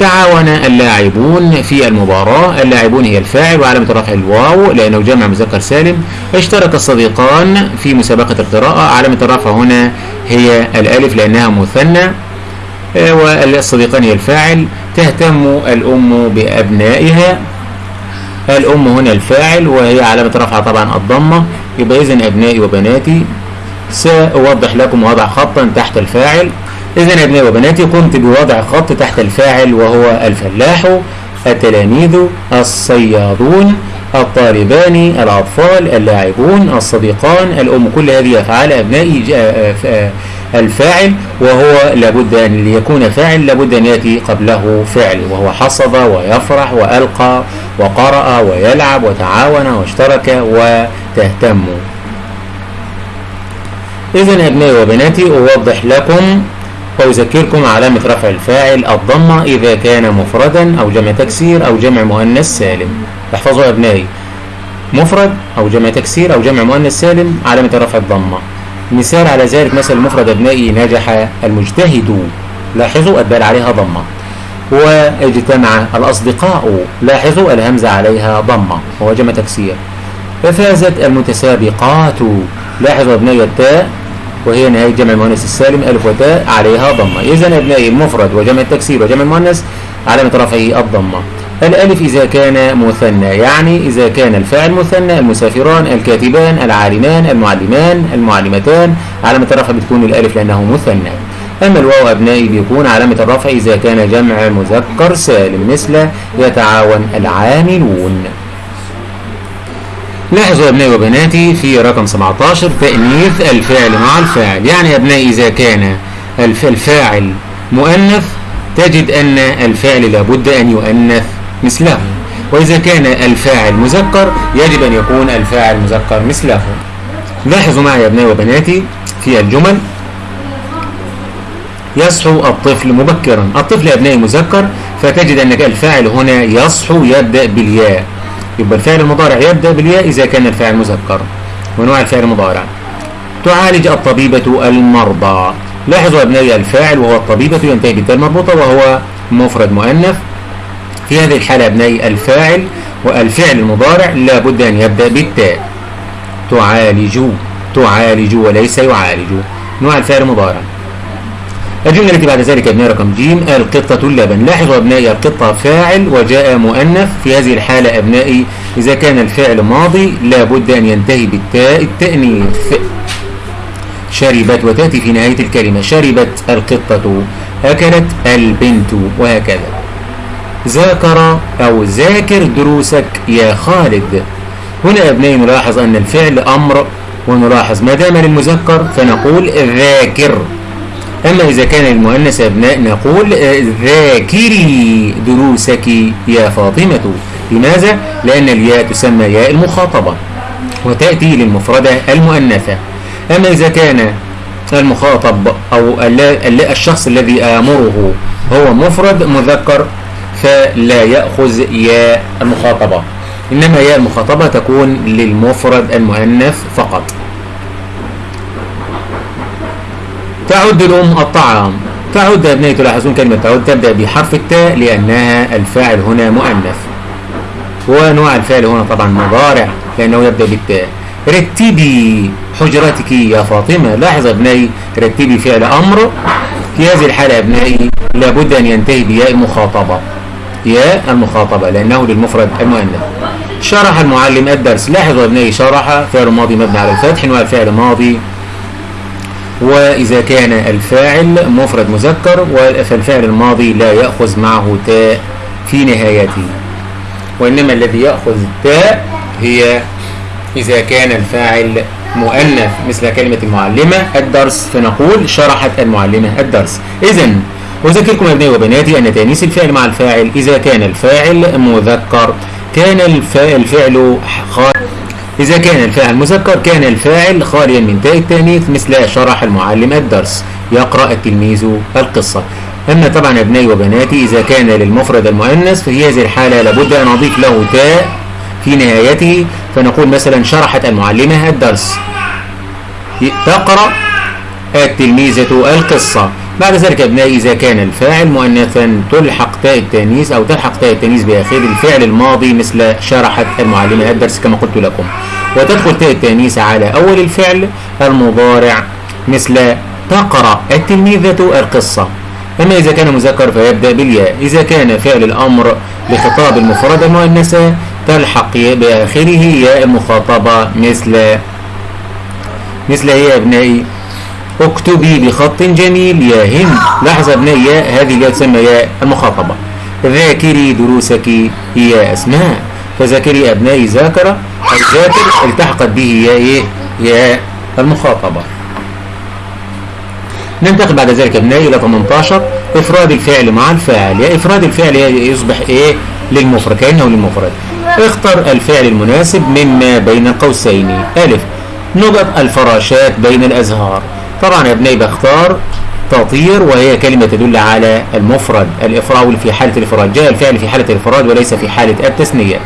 تعاون اللاعبون في المباراة. اللاعبون هي الفاعل وعلامة رفع الواو لأنه جمع مذكر سالم. اشترك الصديقان في مسابقة القراءة. علامة الرفع هنا هي الألف لأنها مثنى آه، والصديقان هي الفاعل. تهتم الأم بأبنائها. الأم هنا الفاعل وهي علامة رفع طبعا الضمة. يبقى إذن أبنائي وبناتي سأوضح لكم وضع خطا تحت الفاعل. إذا أبنائي وبناتي قمت بوضع خط تحت الفاعل وهو الفلاح التلاميذ الصيادون الطالبان الأطفال اللاعبون الصديقان الأم كل هذه أفعال أبنائي الفاعل وهو لابد أن يكون فاعل لابد أن يأتي قبله فعل وهو حصد ويفرح وألقى وقرأ ويلعب وتعاون واشترك وتهتم. إذا أبنائي وبناتي أوضح لكم وأذكركم علامة رفع الفاعل الضمة إذا كان مفردا أو جمع تكسير أو جمع مؤنث سالم. احفظوا أبنائي. مفرد أو جمع تكسير أو جمع مؤنث سالم علامة رفع الضمة. مثال على ذلك مثل المفرد أبنائي نجح المجتهد. لاحظوا الدال عليها ضمة. واجتمع الأصدقاء لاحظوا الهمزة عليها ضمة وهو جمع تكسير. ففازت المتسابقات. لاحظوا أبنائي التاء. وهي نهاية جمع المؤنث السالم ألف وتاء عليها ضمة. إذا أبنائي المفرد وجمع التكسير وجمع المؤنث علامة رفعه الضمة. الألف إذا كان مثنى يعني إذا كان الفاعل مثنى المسافران الكاتبان العالمان المعلمان المعلمتان علامة الرفع بتكون الألف لأنه مثنى. أما الواو أبنائي بيكون علامة الرفع إذا كان جمع مذكر سالم مثل يتعاون العاملون. لاحظوا أبنائي وبناتي في رقم 17 تأنيث الفعل مع الفاعل. يعني أبنائي إذا كان الفاعل مؤنث تجد أن الفعل لابد أن يؤنث مثله. وإذا كان الفاعل مذكر يجب أن يكون الفاعل مذكر مثله. لاحظوا معي يا أبنائي وبناتي في الجمل. يصحو الطفل مبكرا. الطفل يا أبنائي مذكر فتجد أن الفاعل هنا يصحو يبدأ بالياء. يبقى الفعل المضارع يبدأ بالياء إذا كان الفعل مذكر. ونوع الفعل المضارع تعالج الطبيبة المرضى. لاحظوا أبنائي الفاعل وهو الطبيبة ينتهي بالتاء المربوطة وهو مفرد مؤنث. في هذه الحالة أبنائي الفاعل والفعل المضارع لابد أن يبدأ بالتاء. تعالج تعالج وليس يعالج. نوع الفعل المضارع الجملة التي بعد ذلك ابناء رقم ج القطة اللبن لاحظوا أبنائي القطة فاعل وجاء مؤنث في هذه الحالة أبنائي إذا كان الفعل ماضي لابد أن ينتهي بالتاء التأنيث. شربت وتأتي في نهاية الكلمة شربت القطة أكلت البنت وهكذا. ذاكر أو ذاكر دروسك يا خالد. هنا أبنائي نلاحظ أن الفعل أمر ونلاحظ ما دام للمذكر فنقول ذاكر. أما إذا كان المؤنث أبناء نقول ذاكري دروسك يا فاطمة. لماذا؟ لأن الياء تسمى ياء المخاطبة وتأتي للمفردة المؤنثة. أما إذا كان المخاطب أو الشخص الذي آمره هو مفرد مذكر فلا يأخذ ياء المخاطبة. إنما ياء المخاطبة تكون للمفرد المؤنث فقط. تعد الأم الطعام. تعد أبنائي تلاحظون كلمة تعد؟ تبدأ بحرف التاء لأنها الفاعل هنا مؤنث ونوع الفعل هنا طبعا مضارع لأنه يبدأ بالتاء. رتبي حجرتك يا فاطمة. لاحظ أبنائي رتبي فعل أمر. في هذه الحالة أبنائي لابد أن ينتهي بياء المخاطبة ياء المخاطبة لأنه للمفرد المؤنث شرح المعلم الدرس. لاحظوا أبنائي شرح فعل ماضي مبني على الفتح نوع الفعل ماضي. وإذا كان الفاعل مفرد مذكر فالفعل الماضي لا يأخذ معه تاء في نهايته. وإنما الذي يأخذ التاء هي إذا كان الفاعل مؤنث مثل كلمة المعلمة الدرس فنقول شرحت المعلمة الدرس. إذا أذكركم أبنائي وبناتي أن تأنيس الفعل مع الفاعل إذا كان الفاعل مذكر. كان الفاعل خالي إذا كان الفاعل مذكر كان الفاعل خاليا من تاء التأنيث مثل شرح المعلم الدرس. يقرأ التلميذ القصة. أما طبعا أبنائي وبناتي إذا كان للمفرد المؤنث ففي هذه الحالة لابد أن أضيف له تاء في نهايته. فنقول مثلا شرحت المعلمة الدرس. تقرأ التلميذة القصة. بعد ذلك أبنائي إذا كان الفاعل مؤنثا تلحق تاء التانيث أو تلحق تاء التانيث بآخر الفعل الماضي مثل شرحت المعلمة الدرس كما قلت لكم. وتدخل تاء التانيث على أول الفعل المضارع مثل تقرأ التلميذة القصة. أما إذا كان مذكر فيبدأ بالياء. إذا كان فعل الأمر لخطاب المفرد المؤنثة تلحق بآخره ياء مخاطبة مثل مثل هي أبنائي اكتبي بخط جميل. يا هند. لاحظ أبنائي ياء هذه الياء تسمى ياء المخاطبة. ذاكري دروسك يا أسماء. فذاكري أبنائي ذاكرة. أو ذاكر التحقت به ياء إيه؟ ياء المخاطبة. ننتقل بعد ذلك أبنائي إلى 18 إفراد الفعل مع الفاعل. يا إفراد الفعل يصبح إيه؟ للمفرد كأنه للمفرد. اختر الفعل المناسب مما بين قوسين. ألف. نقط الفراشات بين الأزهار. طبعا يا ابنائي بختار تطير وهي كلمة تدل على المفرد. الإفراد في حالة الإفراد جاء الفعل في حالة الإفراد وليس في حالة التثنية.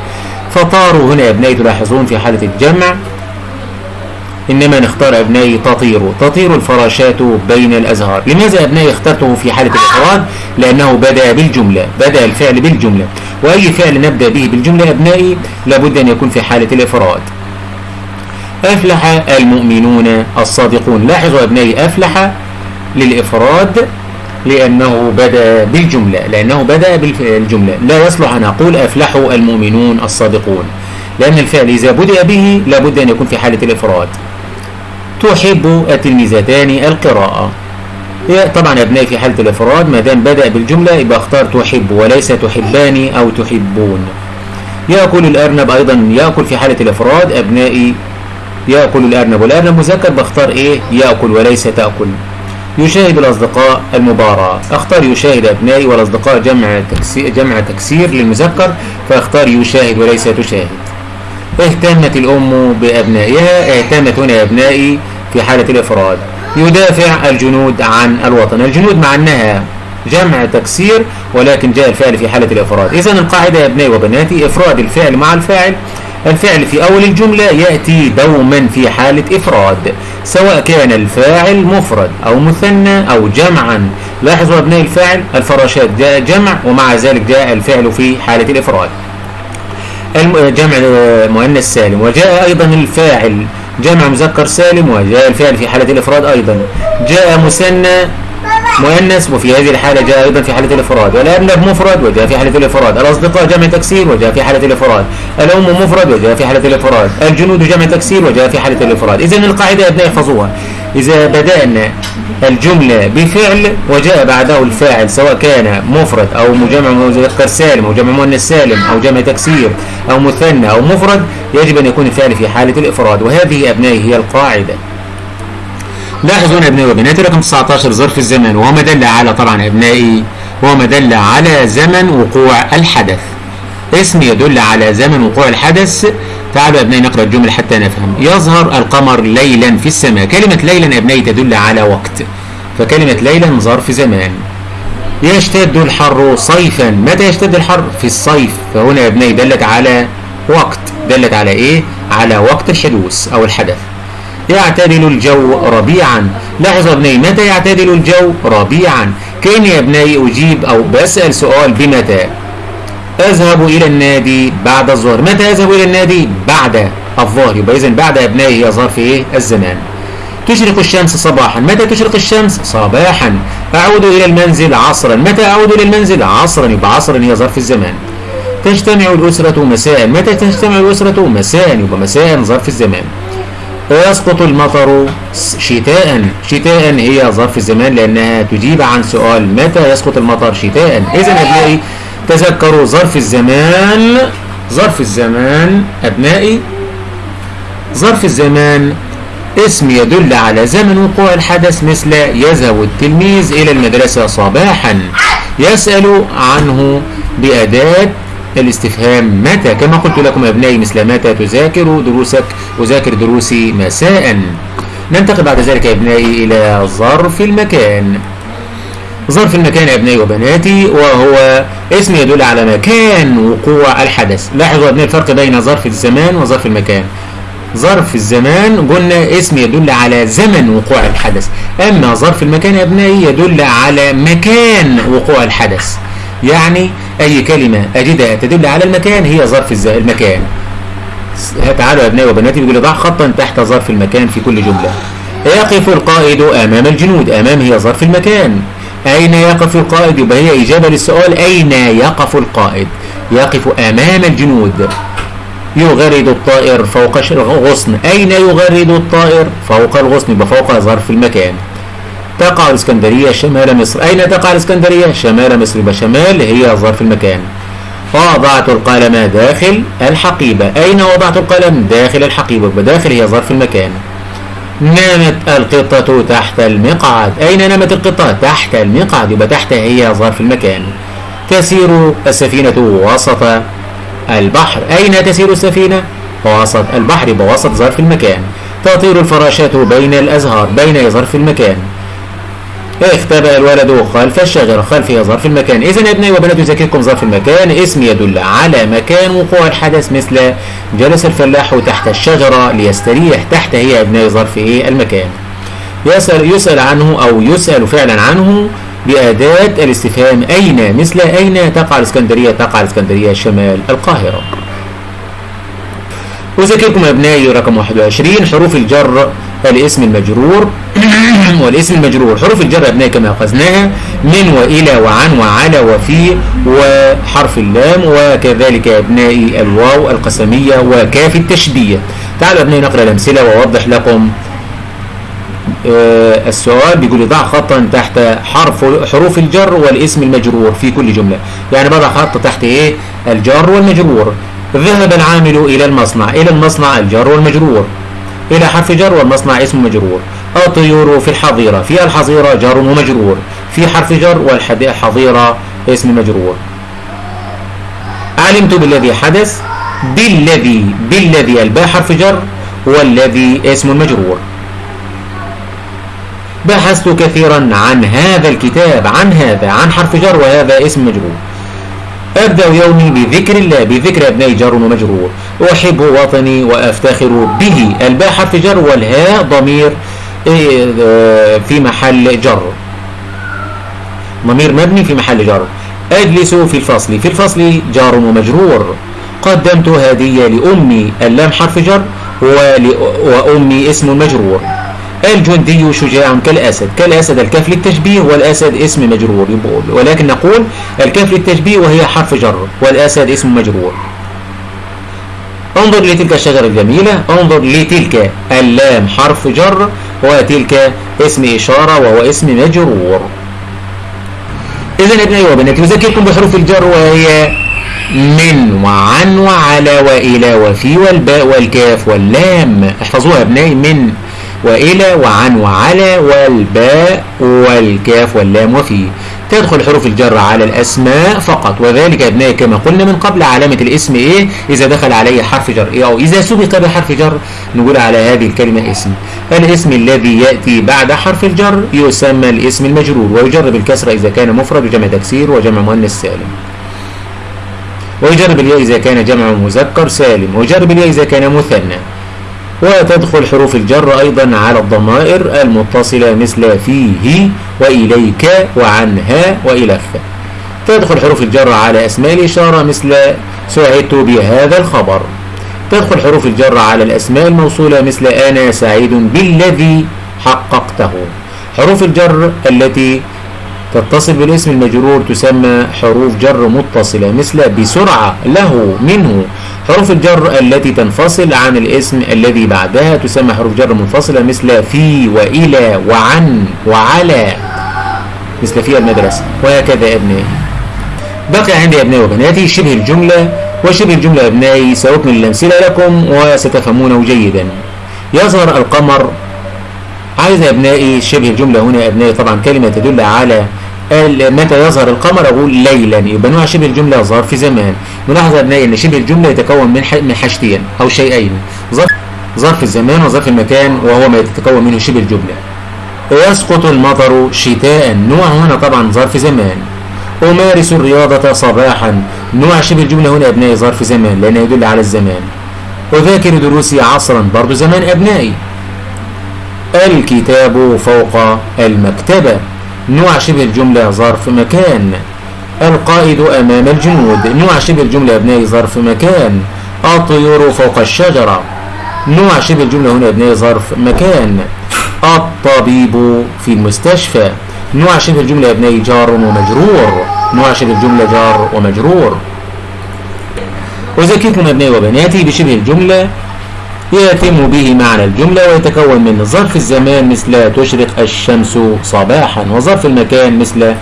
فطاروا هنا يا ابنائي تلاحظون في حالة الجمع. إنما نختار أبنائي تطير. تطير الفراشات بين الأزهار. لماذا أبنائي اخترته في حالة الإفراد؟ لأنه بدأ بالجملة بدأ الفعل بالجملة. وأي فعل نبدأ به بالجملة أبنائي لابد أن يكون في حالة الإفراد. أفلح المؤمنون الصادقون. لاحظوا أبنائي أفلح للإفراد لأنه بدأ بالجملة لأنه بدأ بالجملة. لا يصلح أن أقول أفلحوا المؤمنون الصادقون لأن الفعل إذا بدأ به لابد أن يكون في حالة الإفراد. تحب التلميذتان القراءة. طبعا أبنائي في حالة الإفراد ما دام بدأ بالجملة يبقى اختار تحب وليس تحبان أو تحبون. يأكل الأرنب أيضا يأكل في حالة الإفراد. أبنائي يأكل الأرنب. والأرنب مذكر بختار إيه؟ يأكل وليس تأكل. يشاهد الأصدقاء المباراة. أختار يشاهد أبنائي والأصدقاء جمع تكسير, جمع تكسير للمذكر فأختار يشاهد وليس تشاهد. اهتمت الأم بأبنائها اهتمت هنا أبنائي في حالة الإفراد. يدافع الجنود عن الوطن. الجنود مع أنها جمع تكسير ولكن جاء الفعل في حالة الإفراد. إذا القاعدة يا أبنائي وبناتي إفراد الفعل مع الفاعل. الفعل في أول الجملة يأتي دوما في حالة إفراد سواء كان الفاعل مفرد أو مثنى أو جمعا. لاحظوا أبناء الفاعل الفراشات جاء جمع ومع ذلك جاء الفعل في حالة الإفراد. جمع مؤنث سالم وجاء أيضا الفاعل جمع مذكر سالم وجاء الفعل في حالة الإفراد أيضا. جاء مثنى مؤنث وفي هذه الحالة جاء أيضا في حالة الإفراد. والأبناء مفرد وجاء في حالة الإفراد. الأصدقاء جمع تكسير وجاء في حالة الإفراد. الأم مفرد وجاء في حالة الإفراد. الجنود جمع تكسير وجاء في حالة الإفراد. إذا القاعدة يا أبناء احفظوها إذا بدأنا الجملة بفعل وجاء بعده الفاعل سواء كان مفرد أو مجمع مذكر سالم أو جمع مؤنث سالم أو جمع تكسير أو مثنى أو مفرد يجب أن يكون الفعل في حالة الإفراد. وهذه أبنائي هي القاعدة. لاحظوا ابنائي وبناتي رقم 19 ظرف الزمن وهو ما دل على طبعا ابنائي هو ما دل على زمن وقوع الحدث. اسم يدل على زمن وقوع الحدث. تعالوا ابنائي نقرأ الجمل حتى نفهم. يظهر القمر ليلا في السماء. كلمة ليلا ابنائي تدل على وقت. فكلمة ليلا ظرف زمان. يشتد الحر صيفا. متى يشتد الحر؟ في الصيف. فهنا يا ابنائي دلت على وقت. دلت على إيه؟ على وقت الحدوث أو الحدث. يعتدل الجو ربيعا. لاحظوا ابنائي متى يعتدل الجو ربيعا؟ كأني يا ابنائي أجيب أو بسأل سؤال بمتى؟ أذهب إلى النادي بعد الظهر. متى أذهب إلى النادي؟ بعد الظهر. يبقى إذن بعد أبنائي هي ظرف إيه؟ الزمان. تشرق الشمس صباحا. متى تشرق الشمس؟ صباحا. أعود إلى المنزل عصرا. متى أعود إلى المنزل عصرا؟ يبقى عصرا هي ظرف الزمان. تجتمع الأسرة مساء. متى تجتمع الأسرة مساء؟ يبقى مساء ظرف الزمان. ويسقط المطر شتاء شتاء هي ظرف الزمان لأنها تجيب عن سؤال متى يسقط المطر شتاء إذا أبنائي تذكروا ظرف الزمان. ظرف الزمان أبنائي ظرف الزمان اسم يدل على زمن وقوع الحدث مثل يذهب التلميذ إلى المدرسة صباحا. يسأل عنه بأداة الاستفهام. متى كما قلت لكم يا أبنائي مثل متى تذاكر دروسك أذاكر دروسي مساء. ننتقل بعد ذلك يا أبنائي إلى ظرف المكان. ظرف المكان يا أبنائي وبناتي وهو اسم يدل على مكان وقوع الحدث. لاحظوا يا أبنائي الفرق بين ظرف الزمان وظرف المكان. ظرف الزمان قلنا اسم يدل على زمن وقوع الحدث. أما ظرف المكان يا أبنائي يدل على مكان وقوع الحدث. يعني أي كلمة أجدها تدل على المكان هي ظرف المكان. تعالوا يا أبنائي وبناتي بيقول ضع خطا تحت ظرف المكان في كل جملة. يقف القائد أمام الجنود أمام هي ظرف المكان. أين يقف القائد؟ يبقى هي إجابة للسؤال أين يقف القائد؟ يقف أمام الجنود. يغرد الطائر فوق الغصن أين يغرد الطائر؟ فوق الغصن يبقى فوق ظرف المكان. تقع الإسكندرية شمال مصر. أين تقع الإسكندرية؟ شمال مصر. يبقى شمال هي ظرف المكان. وضعت القلم داخل الحقيبة. أين وضعت القلم؟ داخل الحقيبة. يبقى داخل هي ظرف المكان. نامت القطة تحت المقعد. أين نامت القطة؟ تحت المقعد. يبقى تحت هي ظرف المكان. تسير السفينة وسط البحر. أين تسير السفينة؟ وسط البحر. يبقى وسط ظرف المكان. تطير الفراشات بين الأزهار بين ظرف المكان. اختبأ الولد خلف الشجرة خلف ظرف المكان. إذا يا ابني وبنات يذكركم ظرف المكان. اسم يدل على مكان وقوع الحدث مثل جلس الفلاح تحت الشجرة ليستريح تحت هي أبناء ظرف إيه؟ المكان. يسأل, يسأل عنه أو يسأل فعلا عنه بأداة الاستفهام أين؟ مثل أين تقع الإسكندرية؟ تقع الإسكندرية شمال القاهرة. أذكركم أبنائي رقم 21 حروف الجر الاسم المجرور. والاسم المجرور. حروف الجر أبنائي كما أخذناها من وإلى وعن وعلى وفي وحرف اللام وكذلك أبنائي الواو القسمية وكاف التشبية. تعالوا أبنائي نقرأ الأمثلة وأوضح لكم آه السؤال بيقول ضع خطا تحت حرف حروف الجر والاسم المجرور في كل جملة. يعني بضع خط تحت إيه؟ الجر والمجرور. ذهب العامل إلى المصنع إلى المصنع الجر والمجرور. إلى حرف جر والمصنع اسم مجرور. الطيور في الحظيرة. في الحظيرة جار ومجرور. في حرف جر والحظيرة اسم مجرور. علمت بالذي حدث بالذي بالذي الباء حرف جر والذي اسم مجرور. بحثت كثيرا عن هذا الكتاب عن هذا عن حرف جر وهذا اسم مجرور. أبدأ يومي بذكر الله بذكر أبناء جر ومجرور. أحب وطني وأفتخر به. الباء حرف جر والهاء ضمير في محل جر ضمير مبني في محل جر أجلس في الفصل. في الفصل جار ومجرور. قدمت هدية لأمي اللام حرف جر وأمي اسم مجرور. الجندي شجاع كالأسد. كالأسد الكاف للتشبيه والأسد اسم مجرور. ولكن نقول الكاف للتشبيه وهي حرف جر والأسد اسم مجرور. انظر لتلك الشجرة الجميلة. انظر لتلك اللام حرف جر وتلك اسم إشارة وهو اسم مجرور. إذا ابنائي وبناتي أذكركم بحروف الجر وهي من وعن وعلى وإلى وفي والباء والكاف واللام. احفظوها ابنائي من وإلى وعن وعلى والباء والكاف واللام وفي. تدخل حروف الجر على الأسماء فقط. وذلك أبنائي كما قلنا من قبل علامة الاسم إيه؟ إذا دخل عليه حرف جر إيه؟ أو إذا سبق بحرف جر نقول على هذه الكلمة اسم. الاسم الذي يأتي بعد حرف الجر يسمى الاسم المجرور ويجرب الكسر إذا كان مفرد وجمع تكسير وجمع مؤنث سالم. ويجرب الياء إذا كان جمع مذكر سالم ويجرب الياء إذا كان مثنى. وتدخل حروف الجر أيضا على الضمائر المتصلة مثل فيه وإليك وعنها وإلخ تدخل حروف الجر على أسماء الإشارة مثل سعدت بهذا الخبر. تدخل حروف الجر على الأسماء الموصولة مثل أنا سعيد بالذي حققته. حروف الجر التي تتصل بالاسم المجرور تسمى حروف جر متصلة مثل بسرعة له منه. حروف الجر التي تنفصل عن الاسم الذي بعدها تسمى حروف جر منفصلة مثل في وإلى وعن وعلى مثل في المدرسة وهكذا أبنائي. بقي عندي أبنائي وبناتي شبه الجملة وشبه الجملة أبنائي سأكمل الأمثلة لكم وستفهمونه جيدا. يظهر القمر. عايز أبنائي شبه الجملة هنا أبنائي طبعا كلمة تدل على متى يظهر القمر؟ أقول ليلا. يبقى نوع شبه الجملة ظرف زمان. نلاحظ أبنائي أن شبه الجملة يتكون من من حاجتين أو شيئين. ظرف ظرف الزمان وظرف المكان وهو ما يتكون منه شبه الجملة. يسقط المطر شتاء. نوع هنا طبعا ظرف زمان. أمارس الرياضة صباحا. نوع شبه الجملة هنا أبنائي ظرف زمان لأنه يدل على الزمان. أذاكر دروسي عصرا برضو زمان أبنائي. الكتاب فوق المكتبة. نوع شبه الجملة ظرف مكان. القائد أمام الجنود. نوع شبه الجملة أبنائي ظرف مكان. الطيور فوق الشجرة. نوع شبه الجملة هنا أبنائي ظرف مكان. الطبيب في المستشفى. نوع شبه الجملة أبنائي جار ومجرور. نوع شبه الجملة جار ومجرور. أذكركم أبنائي وبناتي بشبه الجملة. يتم به معنى الجملة ويتكون من ظرف الزمان مثل تشرق الشمس صباحا وظرف المكان مثل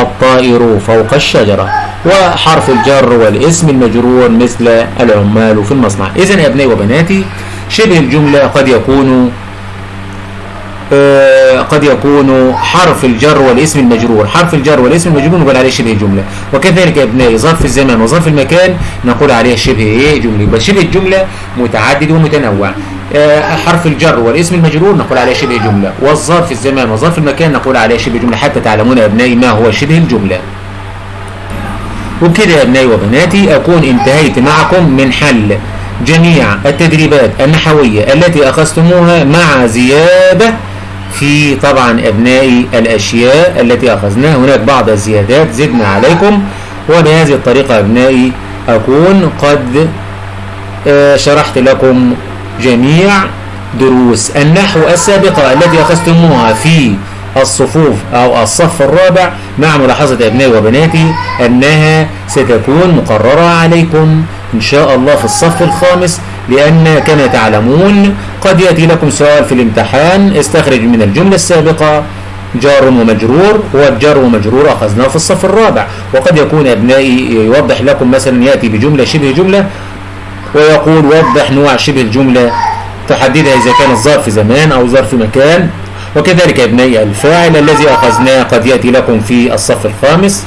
الطائر فوق الشجرة. وحرف الجر والاسم المجرور مثل العمال في المصنع. إذن يا أبنائي وبناتي شبه الجملة قد يكون آه قد يكون حرف الجر والاسم المجرور. حرف الجر والاسم المجرور نقول عليه شبه جملة. وكذلك يا ابنائي ظرف الزمان وظرف المكان نقول عليه شبه جملة. يبقى شبه الجملة متعدد ومتنوع. حرف الجر والاسم المجرور نقول عليه شبه جملة. والظرف الزمان وظرف المكان نقول عليه شبه جملة. حتى تعلمون يا أبنائي ما هو شبه الجملة. وبكده يا أبنائي وبناتي أكون انتهيت معكم من حل جميع التدريبات النحوية التي أخذتموها مع زيادة في طبعا أبنائي الأشياء التي أخذناها هناك بعض الزيادات. زدنا عليكم. وبهذه الطريقة أبنائي أكون قد شرحت لكم جميع دروس النحو السابقة التي أخذتموها في الصفوف أو الصف الرابع مع ملاحظة أبنائي وبناتي أنها ستكون مقررة عليكم إن شاء الله في الصف الخامس لأن كما تعلمون قد يأتي لكم سؤال في الامتحان استخرج من الجملة السابقة جار ومجرور والجار ومجرور أخذناه في الصف الرابع وقد يكون أبنائي يوضح لكم مثلا يأتي بجملة شبه جملة ويقول وضح نوع شبه الجملة تحددها إذا كان الظرف زمان أو ظرف مكان. وكذلك أبنائي الفاعل الذي أخذناه قد يأتي لكم في الصف الخامس.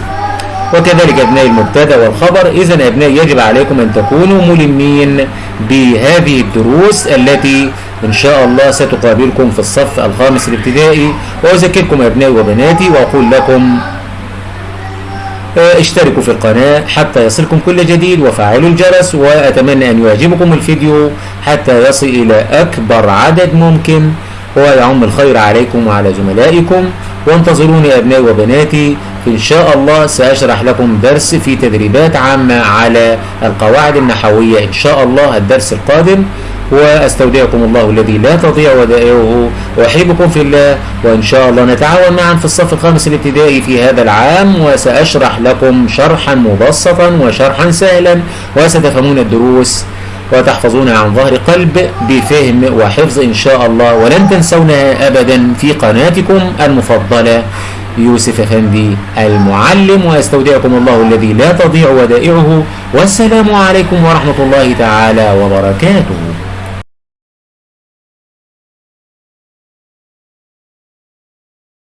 وكذلك أبنائي المبتدأ والخبر إذا أبنائي يجب عليكم أن تكونوا ملمين بهذه الدروس التي إن شاء الله ستقابلكم في الصف الخامس الابتدائي. وأذكركم أبنائي وبناتي وأقول لكم اشتركوا في القناة حتى يصلكم كل جديد وفعلوا الجرس وأتمنى أن يعجبكم الفيديو حتى يصل إلى أكبر عدد ممكن ويعم الخير عليكم وعلى زملائكم. وانتظروني أبنائي وبناتي إن شاء الله سأشرح لكم درس في تدريبات عامة على القواعد النحوية. إن شاء الله الدرس القادم وأستودعكم الله الذي لا تضيع ودائعه. وأحبكم في الله وإن شاء الله نتعاون معا في الصف الخامس الابتدائي في هذا العام وسأشرح لكم شرحا مبسطا وشرحا سهلا وستفهمون الدروس وتحفظونها عن ظهر قلب بفهم وحفظ إن شاء الله. ولن تنسونها أبدا في قناتكم المفضلة يوسف أفندي المعلم وأستودعكم الله الذي لا تضيع ودائعه. والسلام عليكم ورحمة الله تعالى وبركاته.